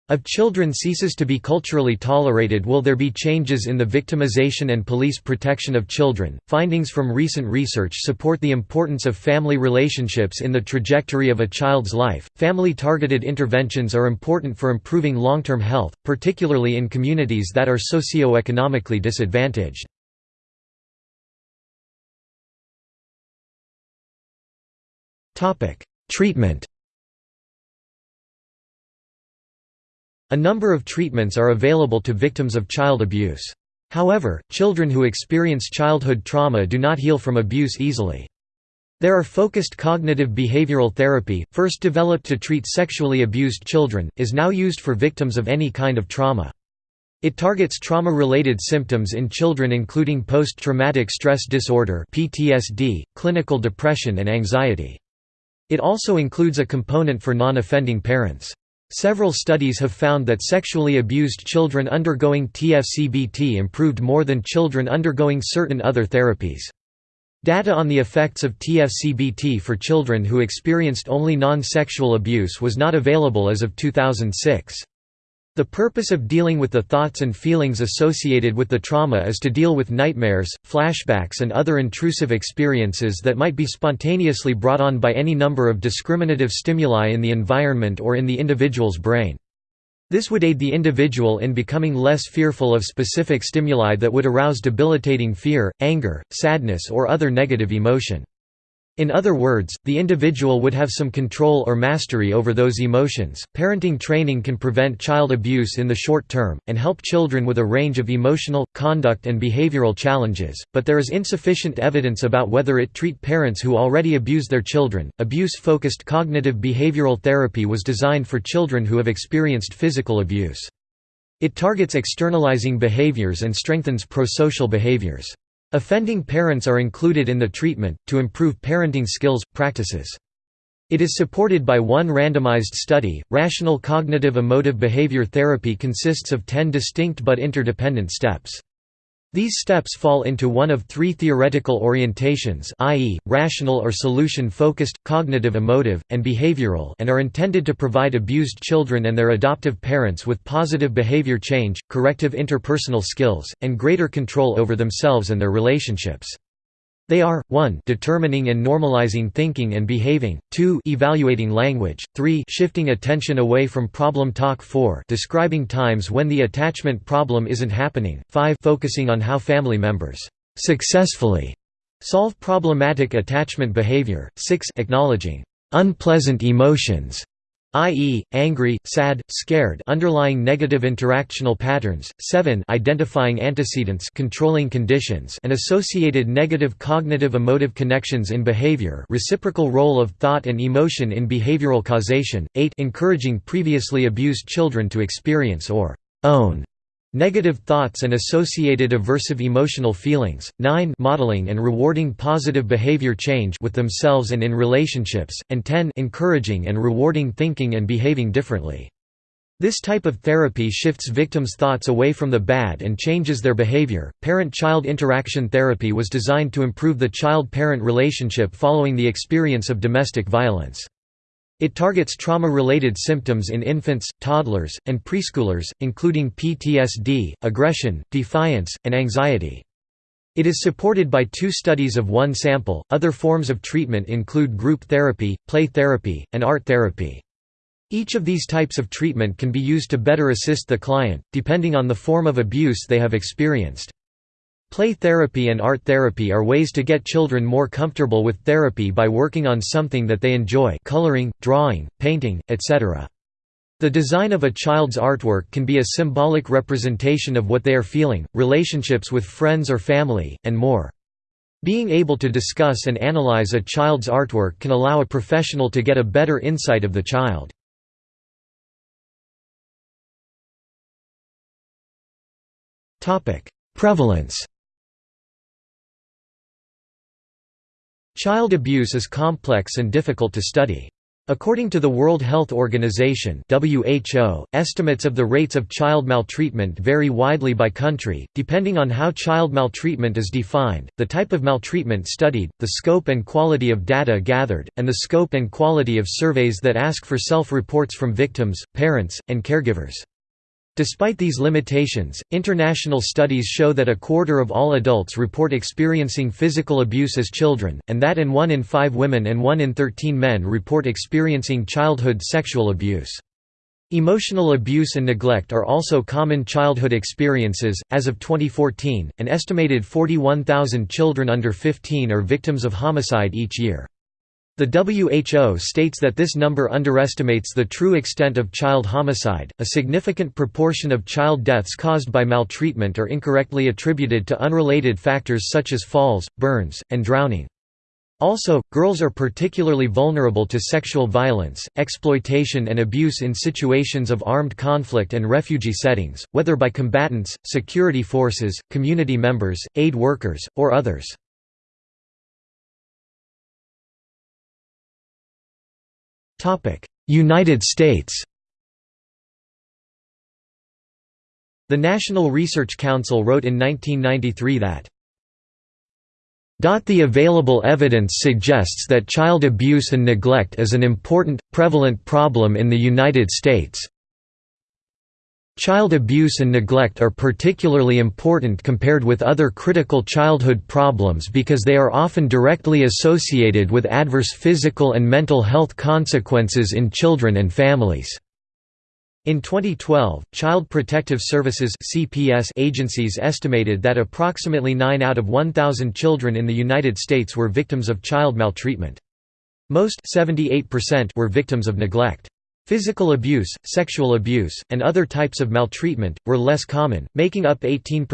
of children ceases to be culturally tolerated will there be changes in the victimization and police protection of children. Findings from recent research support the importance of family relationships in the trajectory of a child's life. Family targeted interventions are important for improving long-term health, particularly in communities that are socioeconomically disadvantaged. Topic: Treatment A number of treatments are available to victims of child abuse. However, children who experience childhood trauma do not heal from abuse easily. Trauma focused cognitive behavioral therapy, first developed to treat sexually abused children, is now used for victims of any kind of trauma. It targets trauma-related symptoms in children including post-traumatic stress disorder (PTSD), clinical depression and anxiety. It also includes a component for non-offending parents. Several studies have found that sexually abused children undergoing TFCBT improved more than children undergoing certain other therapies. Data on the effects of TFCBT for children who experienced only non-sexual abuse was not available as of 2006. The purpose of dealing with the thoughts and feelings associated with the trauma is to deal with nightmares, flashbacks and other intrusive experiences that might be spontaneously brought on by any number of discriminative stimuli in the environment or in the individual's brain. This would aid the individual in becoming less fearful of specific stimuli that would arouse debilitating fear, anger, sadness or other negative emotion. In other words, the individual would have some control or mastery over those emotions. Parenting training can prevent child abuse in the short term, and help children with a range of emotional, conduct, and behavioral challenges, but there is insufficient evidence about whether it treat parents who already abuse their children. Abuse focused cognitive behavioral therapy was designed for children who have experienced physical abuse. It targets externalizing behaviors and strengthens prosocial behaviors. Offending parents are included in the treatment, to improve parenting skills, practices. It is supported by one randomized study. Rational cognitive emotive behavior therapy consists of 10 distinct but interdependent steps. These steps fall into one of three theoretical orientations i.e., rational or solution-focused, cognitive emotive, and behavioral and are intended to provide abused children and their adoptive parents with positive behavior change, corrective interpersonal skills, and greater control over themselves and their relationships. They are, 1 determining and normalizing thinking and behaving, 2 evaluating language, 3 shifting attention away from problem talk 4 describing times when the attachment problem isn't happening, 5 focusing on how family members successfully solve problematic attachment behavior, 6 acknowledging unpleasant emotions i.e., angry, sad, scared underlying negative interactional patterns, 7 identifying antecedents controlling conditions and associated negative cognitive emotive connections in behavior reciprocal role of thought and emotion in behavioral causation, 8 encouraging previously abused children to experience or own Negative thoughts and associated aversive emotional feelings. 9 Modeling and rewarding positive behavior change with themselves and in relationships, and 10 encouraging and rewarding thinking and behaving differently. This type of therapy shifts victims' thoughts away from the bad and changes their behavior. Parent child interaction therapy was designed to improve the child parent relationship following the experience of domestic violence. It targets trauma-related symptoms in infants, toddlers, and preschoolers, including PTSD, aggression, defiance, and anxiety. It is supported by two studies of one sample. Other forms of treatment include group therapy, play therapy, and art therapy. Each of these types of treatment can be used to better assist the client, depending on the form of abuse they have experienced. Play therapy and art therapy are ways to get children more comfortable with therapy by working on something that they enjoy coloring, drawing, painting, etc. The design of a child's artwork can be a symbolic representation of what they are feeling, relationships with friends or family, and more. Being able to discuss and analyze a child's artwork can allow a professional to get a better insight of the child. Prevalence Child abuse is complex and difficult to study. According to the World Health Organization (WHO), estimates of the rates of child maltreatment vary widely by country, depending on how child maltreatment is defined, the type of maltreatment studied, the scope and quality of data gathered, and the scope and quality of surveys that ask for self-reports from victims, parents, and caregivers. Despite these limitations, international studies show that a quarter of all adults report experiencing physical abuse as children, and that in 1 in 5 women and 1 in 13 men report experiencing childhood sexual abuse. Emotional abuse and neglect are also common childhood experiences. As of 2014, an estimated 41,000 children under 15 are victims of homicide each year. The WHO states that this number underestimates the true extent of child homicide. A significant proportion of child deaths caused by maltreatment are incorrectly attributed to unrelated factors such as falls, burns, and drowning. Also, girls are particularly vulnerable to sexual violence, exploitation and abuse in situations of armed conflict and refugee settings, whether by combatants, security forces, community members, aid workers, or others. United States The National Research Council wrote in 1993 that the available evidence suggests that child abuse and neglect is an important, prevalent problem in the United States. Child abuse and neglect are particularly important compared with other critical childhood problems because they are often directly associated with adverse physical and mental health consequences in children and families. In 2012, Child Protective Services (CPS) agencies estimated that approximately 9 out of 1,000 children in the United States were victims of child maltreatment. Most 78% were victims of neglect. Physical abuse, sexual abuse, and other types of maltreatment, were less common, making up 18%,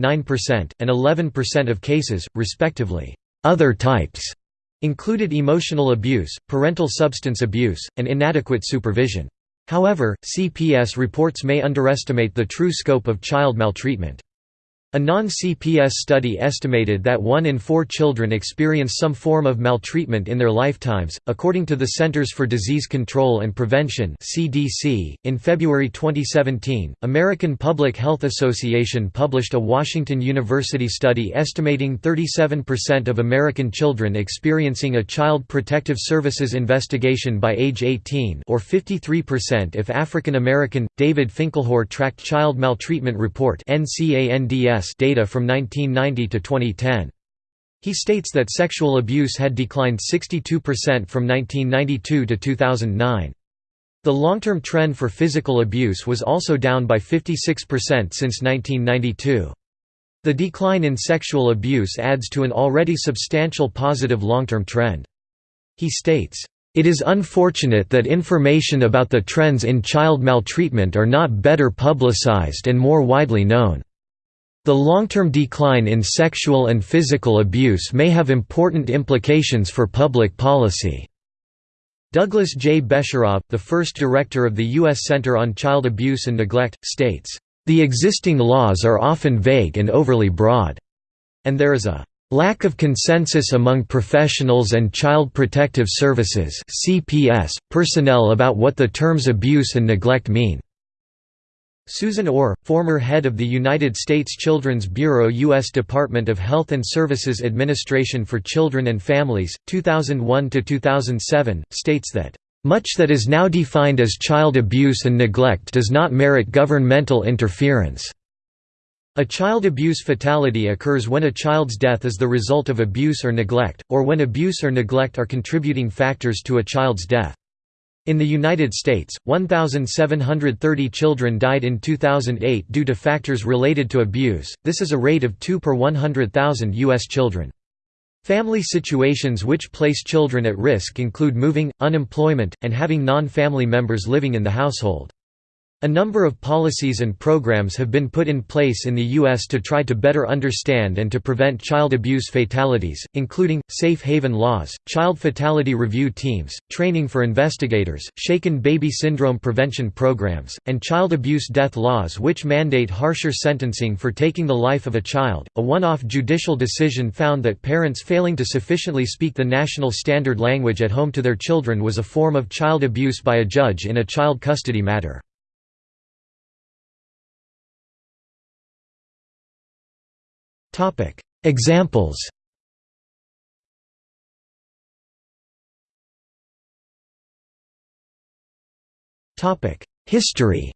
9%, and 11% of cases, respectively. Other types included emotional abuse, parental substance abuse, and inadequate supervision. However, CPS reports may underestimate the true scope of child maltreatment. A non-CPS study estimated that one in four children experience some form of maltreatment in their lifetimes, according to the Centers for Disease Control and Prevention (CDC). In February 2017, American Public Health Association published a Washington University study estimating 37% of American children experiencing a Child Protective Services investigation by age 18, or 53% if African American. David Finkelhor tracked Child Maltreatment Report (NCANDS) data from 1990 to 2010. He states that sexual abuse had declined 62% from 1992 to 2009. The long-term trend for physical abuse was also down by 56% since 1992. The decline in sexual abuse adds to an already substantial positive long-term trend. He states, "...it is unfortunate that information about the trends in child maltreatment are not better publicized and more widely known." The long-term decline in sexual and physical abuse may have important implications for public policy. Douglas J. Besharov, the first director of the U.S. Center on Child Abuse and Neglect, states, "...the existing laws are often vague and overly broad," and there is a lack of consensus among professionals and child protective services personnel about what the terms abuse and neglect mean. Susan Orr, former head of the United States Children's Bureau U.S. Department of Health and Services Administration for Children and Families, 2001–2007, states that, "...much that is now defined as child abuse and neglect does not merit governmental interference." A child abuse fatality occurs when a child's death is the result of abuse or neglect, or when abuse or neglect are contributing factors to a child's death. In the United States, 1,730 children died in 2008 due to factors related to abuse, this is a rate of 2 per 100,000 U.S. children. Family situations which place children at risk include moving, unemployment, and having non-family members living in the household. A number of policies and programs have been put in place in the U.S. to try to better understand and to prevent child abuse fatalities, including, safe haven laws, child fatality review teams, training for investigators, shaken baby syndrome prevention programs, and child abuse death laws which mandate harsher sentencing for taking the life of a child. A one off judicial decision found that parents failing to sufficiently speak the national standard language at home to their children was a form of child abuse by a judge in a child custody matter. Examples. History.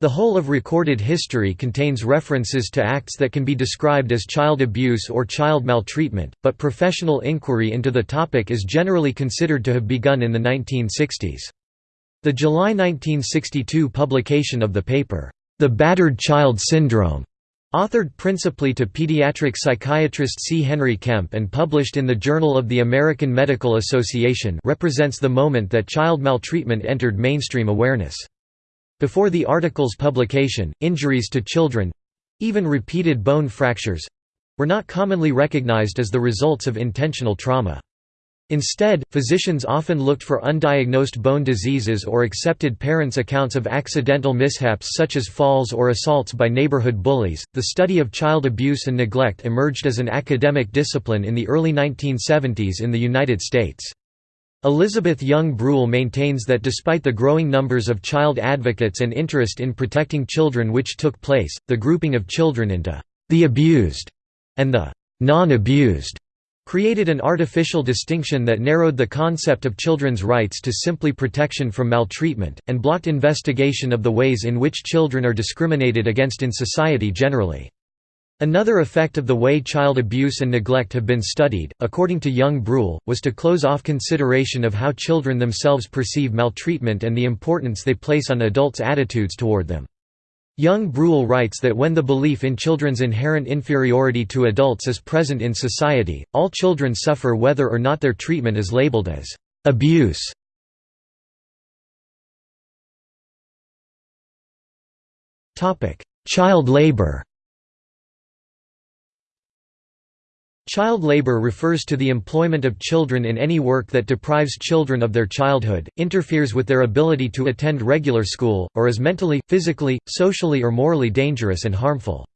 The whole of recorded history contains references to acts that can be described as child abuse or child maltreatment, but professional inquiry into the topic is generally considered to have begun in the 1960s. The July 1962 publication of the paper, the Battered Child Syndrome, Authored principally to pediatric psychiatrist C. Henry Kempe and published in the Journal of the American Medical Association represents the moment that child maltreatment entered mainstream awareness. Before the article's publication, injuries to children—even repeated bone fractures—were not commonly recognized as the results of intentional trauma. Instead, physicians often looked for undiagnosed bone diseases or accepted parents' accounts of accidental mishaps such as falls or assaults by neighborhood bullies. The study of child abuse and neglect emerged as an academic discipline in the early 1970s in the United States. Elizabeth Young Bruehl maintains that despite the growing numbers of child advocates and interest in protecting children which took place, the grouping of children into the abused and the non-abused created an artificial distinction that narrowed the concept of children's rights to simply protection from maltreatment, and blocked investigation of the ways in which children are discriminated against in society generally. Another effect of the way child abuse and neglect have been studied, according to Young Bruehl, was to close off consideration of how children themselves perceive maltreatment and the importance they place on adults' attitudes toward them. Young Bruehl writes that when the belief in children's inherent inferiority to adults is present in society, all children suffer whether or not their treatment is labeled as abuse. Child labor Child labor refers to the employment of children in any work that deprives children of their childhood, interferes with their ability to attend regular school, or is mentally, physically, socially or morally dangerous and harmful.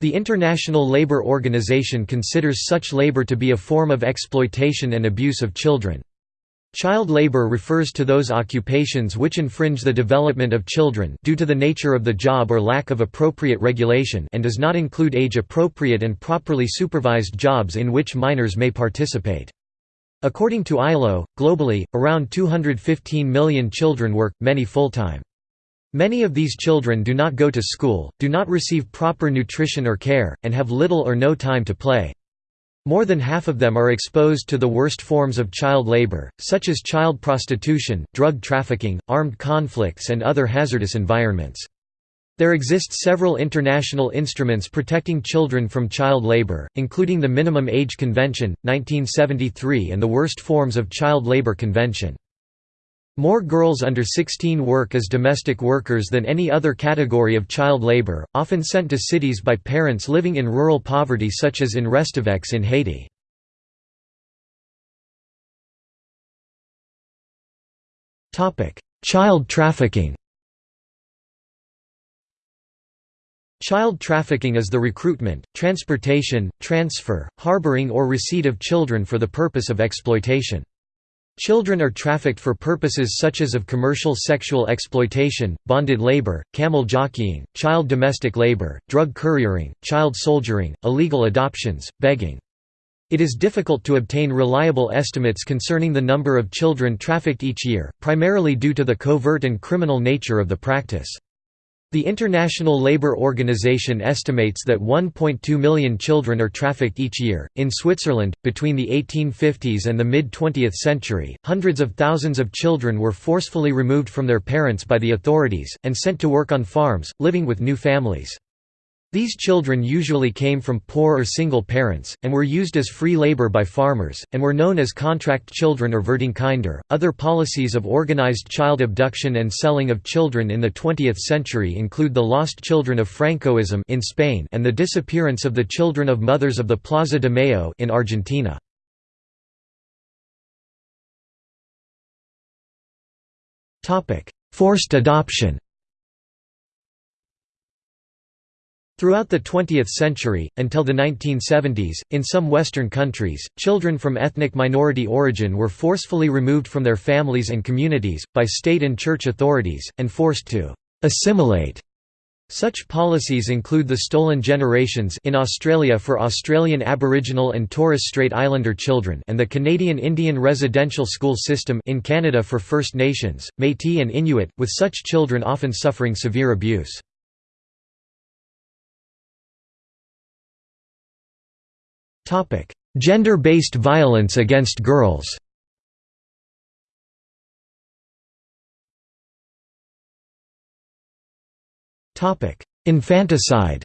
The International Labour Organization considers such labor to be a form of exploitation and abuse of children. Child labor refers to those occupations which infringe the development of children due to the nature of the job or lack of appropriate regulation and does not include age-appropriate and properly supervised jobs in which minors may participate. According to ILO, globally, around 215 million children work, many full-time. Many of these children do not go to school, do not receive proper nutrition or care, and have little or no time to play. More than half of them are exposed to the worst forms of child labor, such as child prostitution, drug trafficking, armed conflicts and other hazardous environments. There exist several international instruments protecting children from child labor, including the Minimum Age Convention, 1973 and the Worst Forms of Child Labor Convention. More girls under 16 work as domestic workers than any other category of child labor, often sent to cities by parents living in rural poverty such as in Restaveks in Haiti. Child trafficking Child trafficking is the recruitment, transportation, transfer, harboring or receipt of children for the purpose of exploitation. Children are trafficked for purposes such as of commercial sexual exploitation, bonded labor, camel jockeying, child domestic labor, drug couriering, child soldiering, illegal adoptions, begging. It is difficult to obtain reliable estimates concerning the number of children trafficked each year, primarily due to the covert and criminal nature of the practice. The International Labour Organization estimates that 1.2 million children are trafficked each year. In Switzerland, between the 1850s and the mid 20th century, hundreds of thousands of children were forcefully removed from their parents by the authorities, and sent to work on farms, living with new families. These children usually came from poor or single parents, and were used as free labor by farmers, and were known as contract children or Verdingkinder. Other policies of organized child abduction and selling of children in the 20th century include the Lost Children of Francoism in Spain and the disappearance of the children of mothers of the Plaza de Mayo in Argentina. Forced adoption Throughout the 20th century, until the 1970s, in some Western countries, children from ethnic minority origin were forcefully removed from their families and communities, by state and church authorities, and forced to «assimilate». Such policies include the Stolen Generations in Australia for Australian Aboriginal and Torres Strait Islander children and the Canadian Indian Residential School System in Canada for First Nations, Métis and Inuit, with such children often suffering severe abuse. Topic: Gender-based violence against girls. Topic: Infanticide.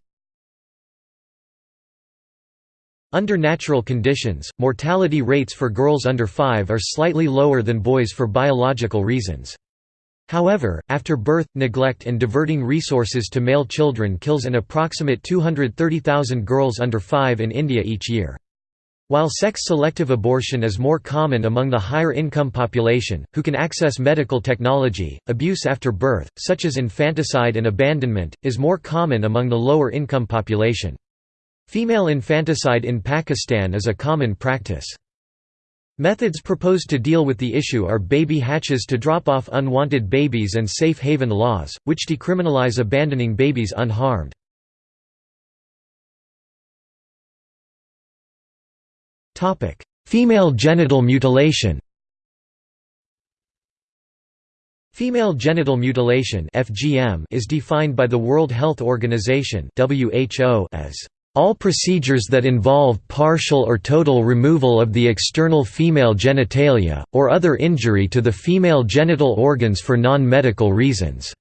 Under natural conditions, mortality rates for girls under 5 are slightly lower than boys for biological reasons. However, after birth, neglect and diverting resources to male children kills an approximate 230,000 girls under 5 in India each year. While sex-selective abortion is more common among the higher-income population, who can access medical technology, abuse after birth, such as infanticide and abandonment, is more common among the lower-income population. Female infanticide in Pakistan is a common practice. Methods proposed to deal with the issue are baby hatches to drop off unwanted babies and safe haven laws, which decriminalize abandoning babies unharmed. Female genital mutilation Female genital mutilation (FGM) is defined by the World Health Organization (WHO) as all procedures that involve partial or total removal of the external female genitalia, or other injury to the female genital organs for non-medical reasons."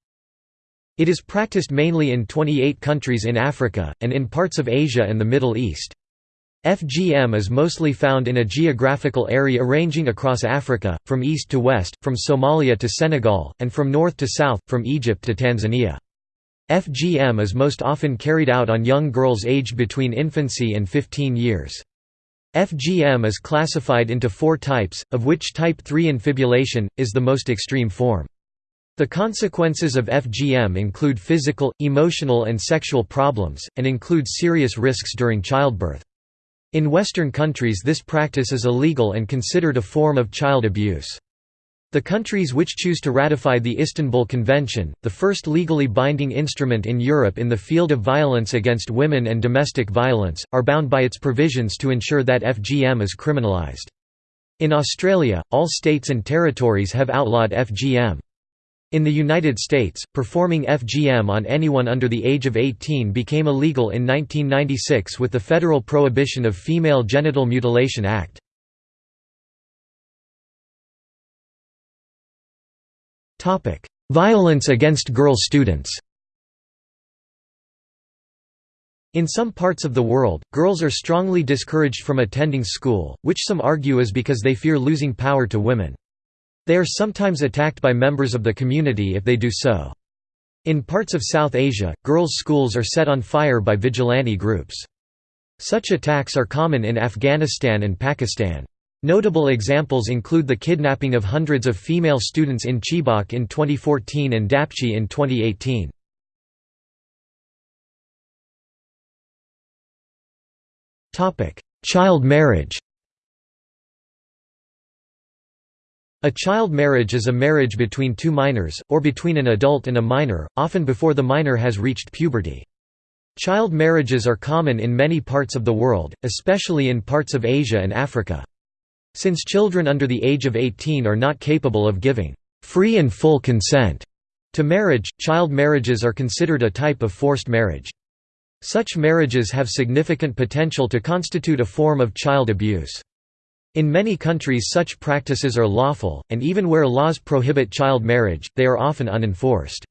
It is practiced mainly in 28 countries in Africa, and in parts of Asia and the Middle East. FGM is mostly found in a geographical area ranging across Africa, from east to west, from Somalia to Senegal, and from north to south, from Egypt to Tanzania. FGM is most often carried out on young girls aged between infancy and 15 years. FGM is classified into four types, of which type 3 infibulation, is the most extreme form. The consequences of FGM include physical, emotional and sexual problems, and include serious risks during childbirth. In Western countries this practice is illegal and considered a form of child abuse. The countries which choose to ratify the Istanbul Convention, the first legally binding instrument in Europe in the field of violence against women and domestic violence, are bound by its provisions to ensure that FGM is criminalised. In Australia, all states and territories have outlawed FGM. In the United States, performing FGM on anyone under the age of 18 became illegal in 1996 with the Federal Prohibition of Female Genital Mutilation Act. Violence against girl students In some parts of the world, girls are strongly discouraged from attending school, which some argue is because they fear losing power to women. They are sometimes attacked by members of the community if they do so. In parts of South Asia, girls' schools are set on fire by vigilante groups. Such attacks are common in Afghanistan and Pakistan. Notable examples include the kidnapping of hundreds of female students in Chibok in 2014 and Dapchi in 2018. Child marriage A child marriage is a marriage between two minors, or between an adult and a minor, often before the minor has reached puberty. Child marriages are common in many parts of the world, especially in parts of Asia and Africa. Since children under the age of 18 are not capable of giving free and full consent to marriage, child marriages are considered a type of forced marriage. Such marriages have significant potential to constitute a form of child abuse. In many countries such practices are lawful, and even where laws prohibit child marriage, they are often unenforced.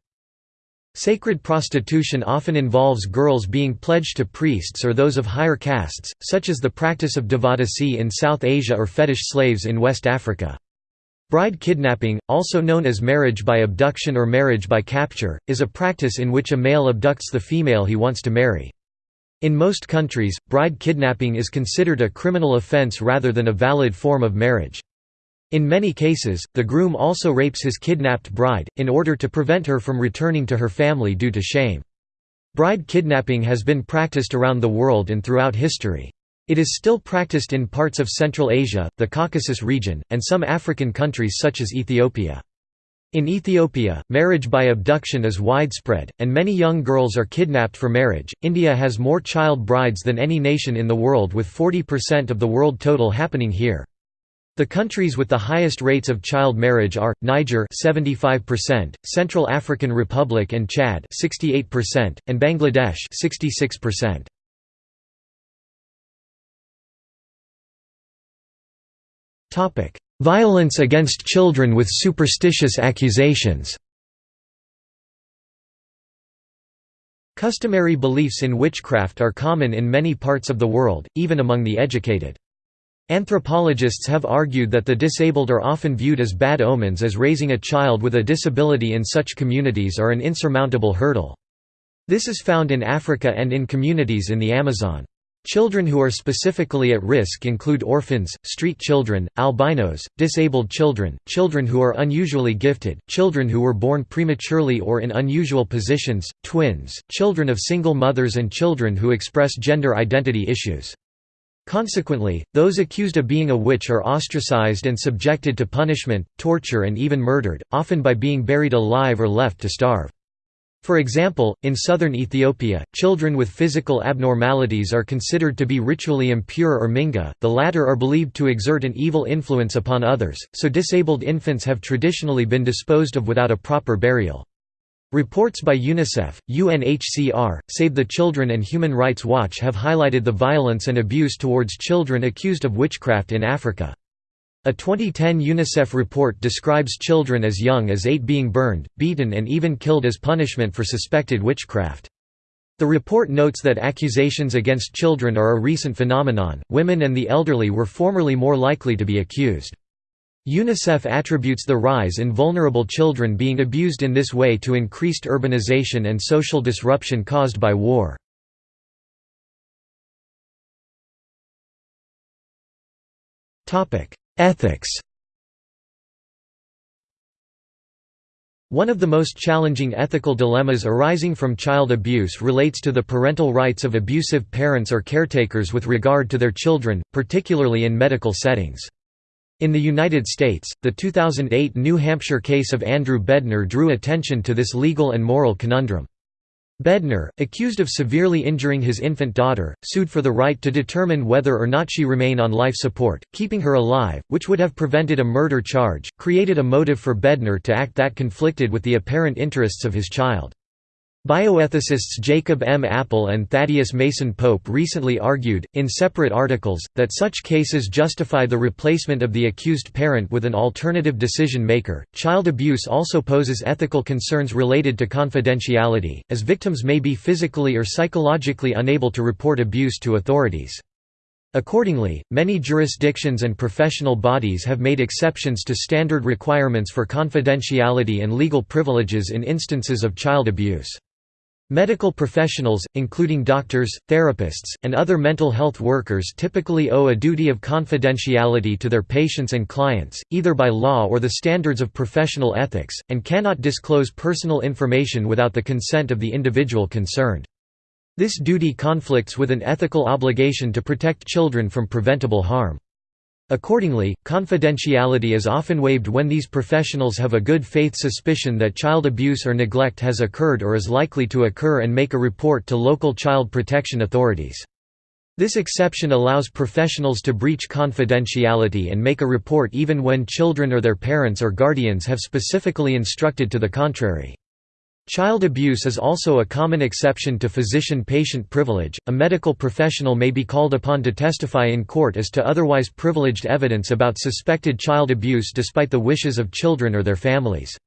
Sacred prostitution often involves girls being pledged to priests or those of higher castes, such as the practice of devadasi in South Asia or fetish slaves in West Africa. Bride kidnapping, also known as marriage by abduction or marriage by capture, is a practice in which a male abducts the female he wants to marry. In most countries, bride kidnapping is considered a criminal offense rather than a valid form of marriage. In many cases, the groom also rapes his kidnapped bride, in order to prevent her from returning to her family due to shame. Bride kidnapping has been practiced around the world and throughout history. It is still practiced in parts of Central Asia, the Caucasus region, and some African countries such as Ethiopia. In Ethiopia, marriage by abduction is widespread, and many young girls are kidnapped for marriage. India has more child brides than any nation in the world, with 40% of the world total happening here. The countries with the highest rates of child marriage are Niger 75%, Central African Republic and Chad 68%, and Bangladesh 66%. Topic: Violence against children with superstitious accusations Customary beliefs in witchcraft are common in many parts of the world, even among the educated. Anthropologists have argued that the disabled are often viewed as bad omens as raising a child with a disability in such communities are an insurmountable hurdle. This is found in Africa and in communities in the Amazon. Children who are specifically at risk include orphans, street children, albinos, disabled children, children who are unusually gifted, children who were born prematurely or in unusual positions, twins, children of single mothers and children who express gender identity issues. Consequently, those accused of being a witch are ostracized and subjected to punishment, torture and even murdered, often by being buried alive or left to starve. For example, in southern Ethiopia, children with physical abnormalities are considered to be ritually impure or mingi, the latter are believed to exert an evil influence upon others, so disabled infants have traditionally been disposed of without a proper burial. Reports by UNICEF, UNHCR, Save the Children and Human Rights Watch have highlighted the violence and abuse towards children accused of witchcraft in Africa. A 2010 UNICEF report describes children as young as eight being burned, beaten and even killed as punishment for suspected witchcraft. The report notes that accusations against children are a recent phenomenon, women and the elderly were formerly more likely to be accused. UNICEF attributes the rise in vulnerable children being abused in this way to increased urbanization and social disruption caused by war. Ethics One of the most challenging ethical dilemmas arising from child abuse relates to the parental rights of abusive parents or caretakers with regard to their children, particularly in medical settings. In the United States, the 2008 New Hampshire case of Andrew Bednar drew attention to this legal and moral conundrum. Bednar, accused of severely injuring his infant daughter, sued for the right to determine whether or not she remain on life support, keeping her alive, which would have prevented a murder charge, created a motive for Bednar to act that conflicted with the apparent interests of his child. Bioethicists Jacob M. Appel and Thaddeus Mason Pope recently argued, in separate articles, that such cases justify the replacement of the accused parent with an alternative decision maker. Child abuse also poses ethical concerns related to confidentiality, as victims may be physically or psychologically unable to report abuse to authorities. Accordingly, many jurisdictions and professional bodies have made exceptions to standard requirements for confidentiality and legal privileges in instances of child abuse. Medical professionals, including doctors, therapists, and other mental health workers typically owe a duty of confidentiality to their patients and clients, either by law or the standards of professional ethics, and cannot disclose personal information without the consent of the individual concerned. This duty conflicts with an ethical obligation to protect children from preventable harm. Accordingly, confidentiality is often waived when these professionals have a good faith suspicion that child abuse or neglect has occurred or is likely to occur and make a report to local child protection authorities. This exception allows professionals to breach confidentiality and make a report even when children or their parents or guardians have specifically instructed to the contrary. Child abuse is also a common exception to physician-patient privilege. A medical professional may be called upon to testify in court as to otherwise privileged evidence about suspected child abuse despite the wishes of children or their families.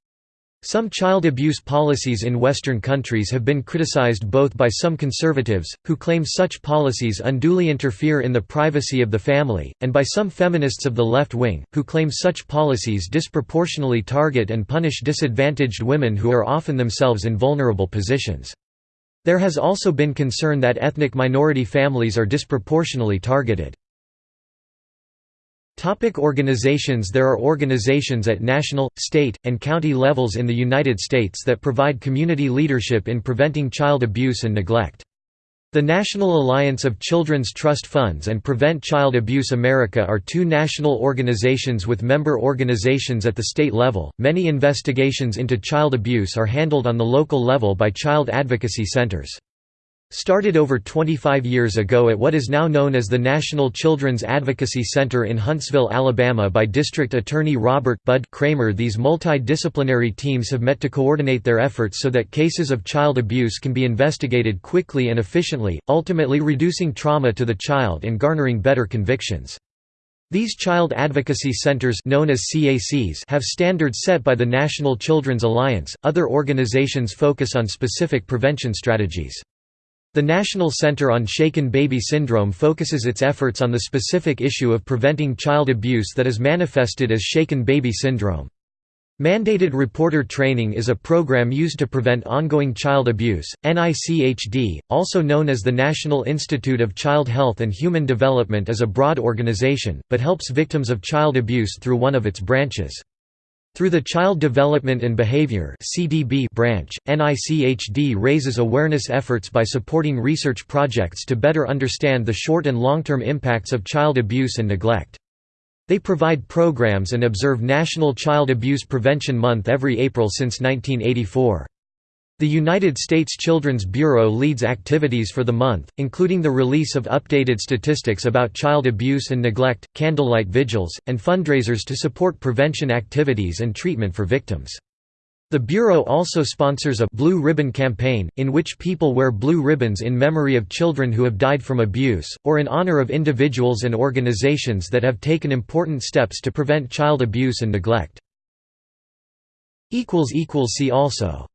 Some child abuse policies in Western countries have been criticized both by some conservatives, who claim such policies unduly interfere in the privacy of the family, and by some feminists of the left wing, who claim such policies disproportionately target and punish disadvantaged women who are often themselves in vulnerable positions. There has also been concern that ethnic minority families are disproportionately targeted. Topic organizations There are organizations at national, state, and county levels in the United States that provide community leadership in preventing child abuse and neglect. The National Alliance of Children's Trust Funds and Prevent Child Abuse America are two national organizations with member organizations at the state level. Many investigations into child abuse are handled on the local level by child advocacy centers. Started over 25 years ago at what is now known as the National Children's Advocacy Center in Huntsville, Alabama by District Attorney Robert Bud Cramer these multidisciplinary teams have met to coordinate their efforts so that cases of child abuse can be investigated quickly and efficiently, ultimately reducing trauma to the child and garnering better convictions. These child advocacy centers known as CACs have standards set by the National Children's Alliance. Other organizations focus on specific prevention strategies. The National Center on Shaken Baby Syndrome focuses its efforts on the specific issue of preventing child abuse that is manifested as shaken baby syndrome. Mandated reporter training is a program used to prevent ongoing child abuse. NICHD, also known as the National Institute of Child Health and Human Development, is a broad organization, but helps victims of child abuse through one of its branches. Through the Child Development and Behavior branch, NICHD raises awareness efforts by supporting research projects to better understand the short and long-term impacts of child abuse and neglect. They provide programs and observe National Child Abuse Prevention Month every April since 1984. The United States Children's Bureau leads activities for the month, including the release of updated statistics about child abuse and neglect, candlelight vigils, and fundraisers to support prevention activities and treatment for victims. The Bureau also sponsors a «Blue Ribbon Campaign», in which people wear blue ribbons in memory of children who have died from abuse, or in honor of individuals and organizations that have taken important steps to prevent child abuse and neglect. See also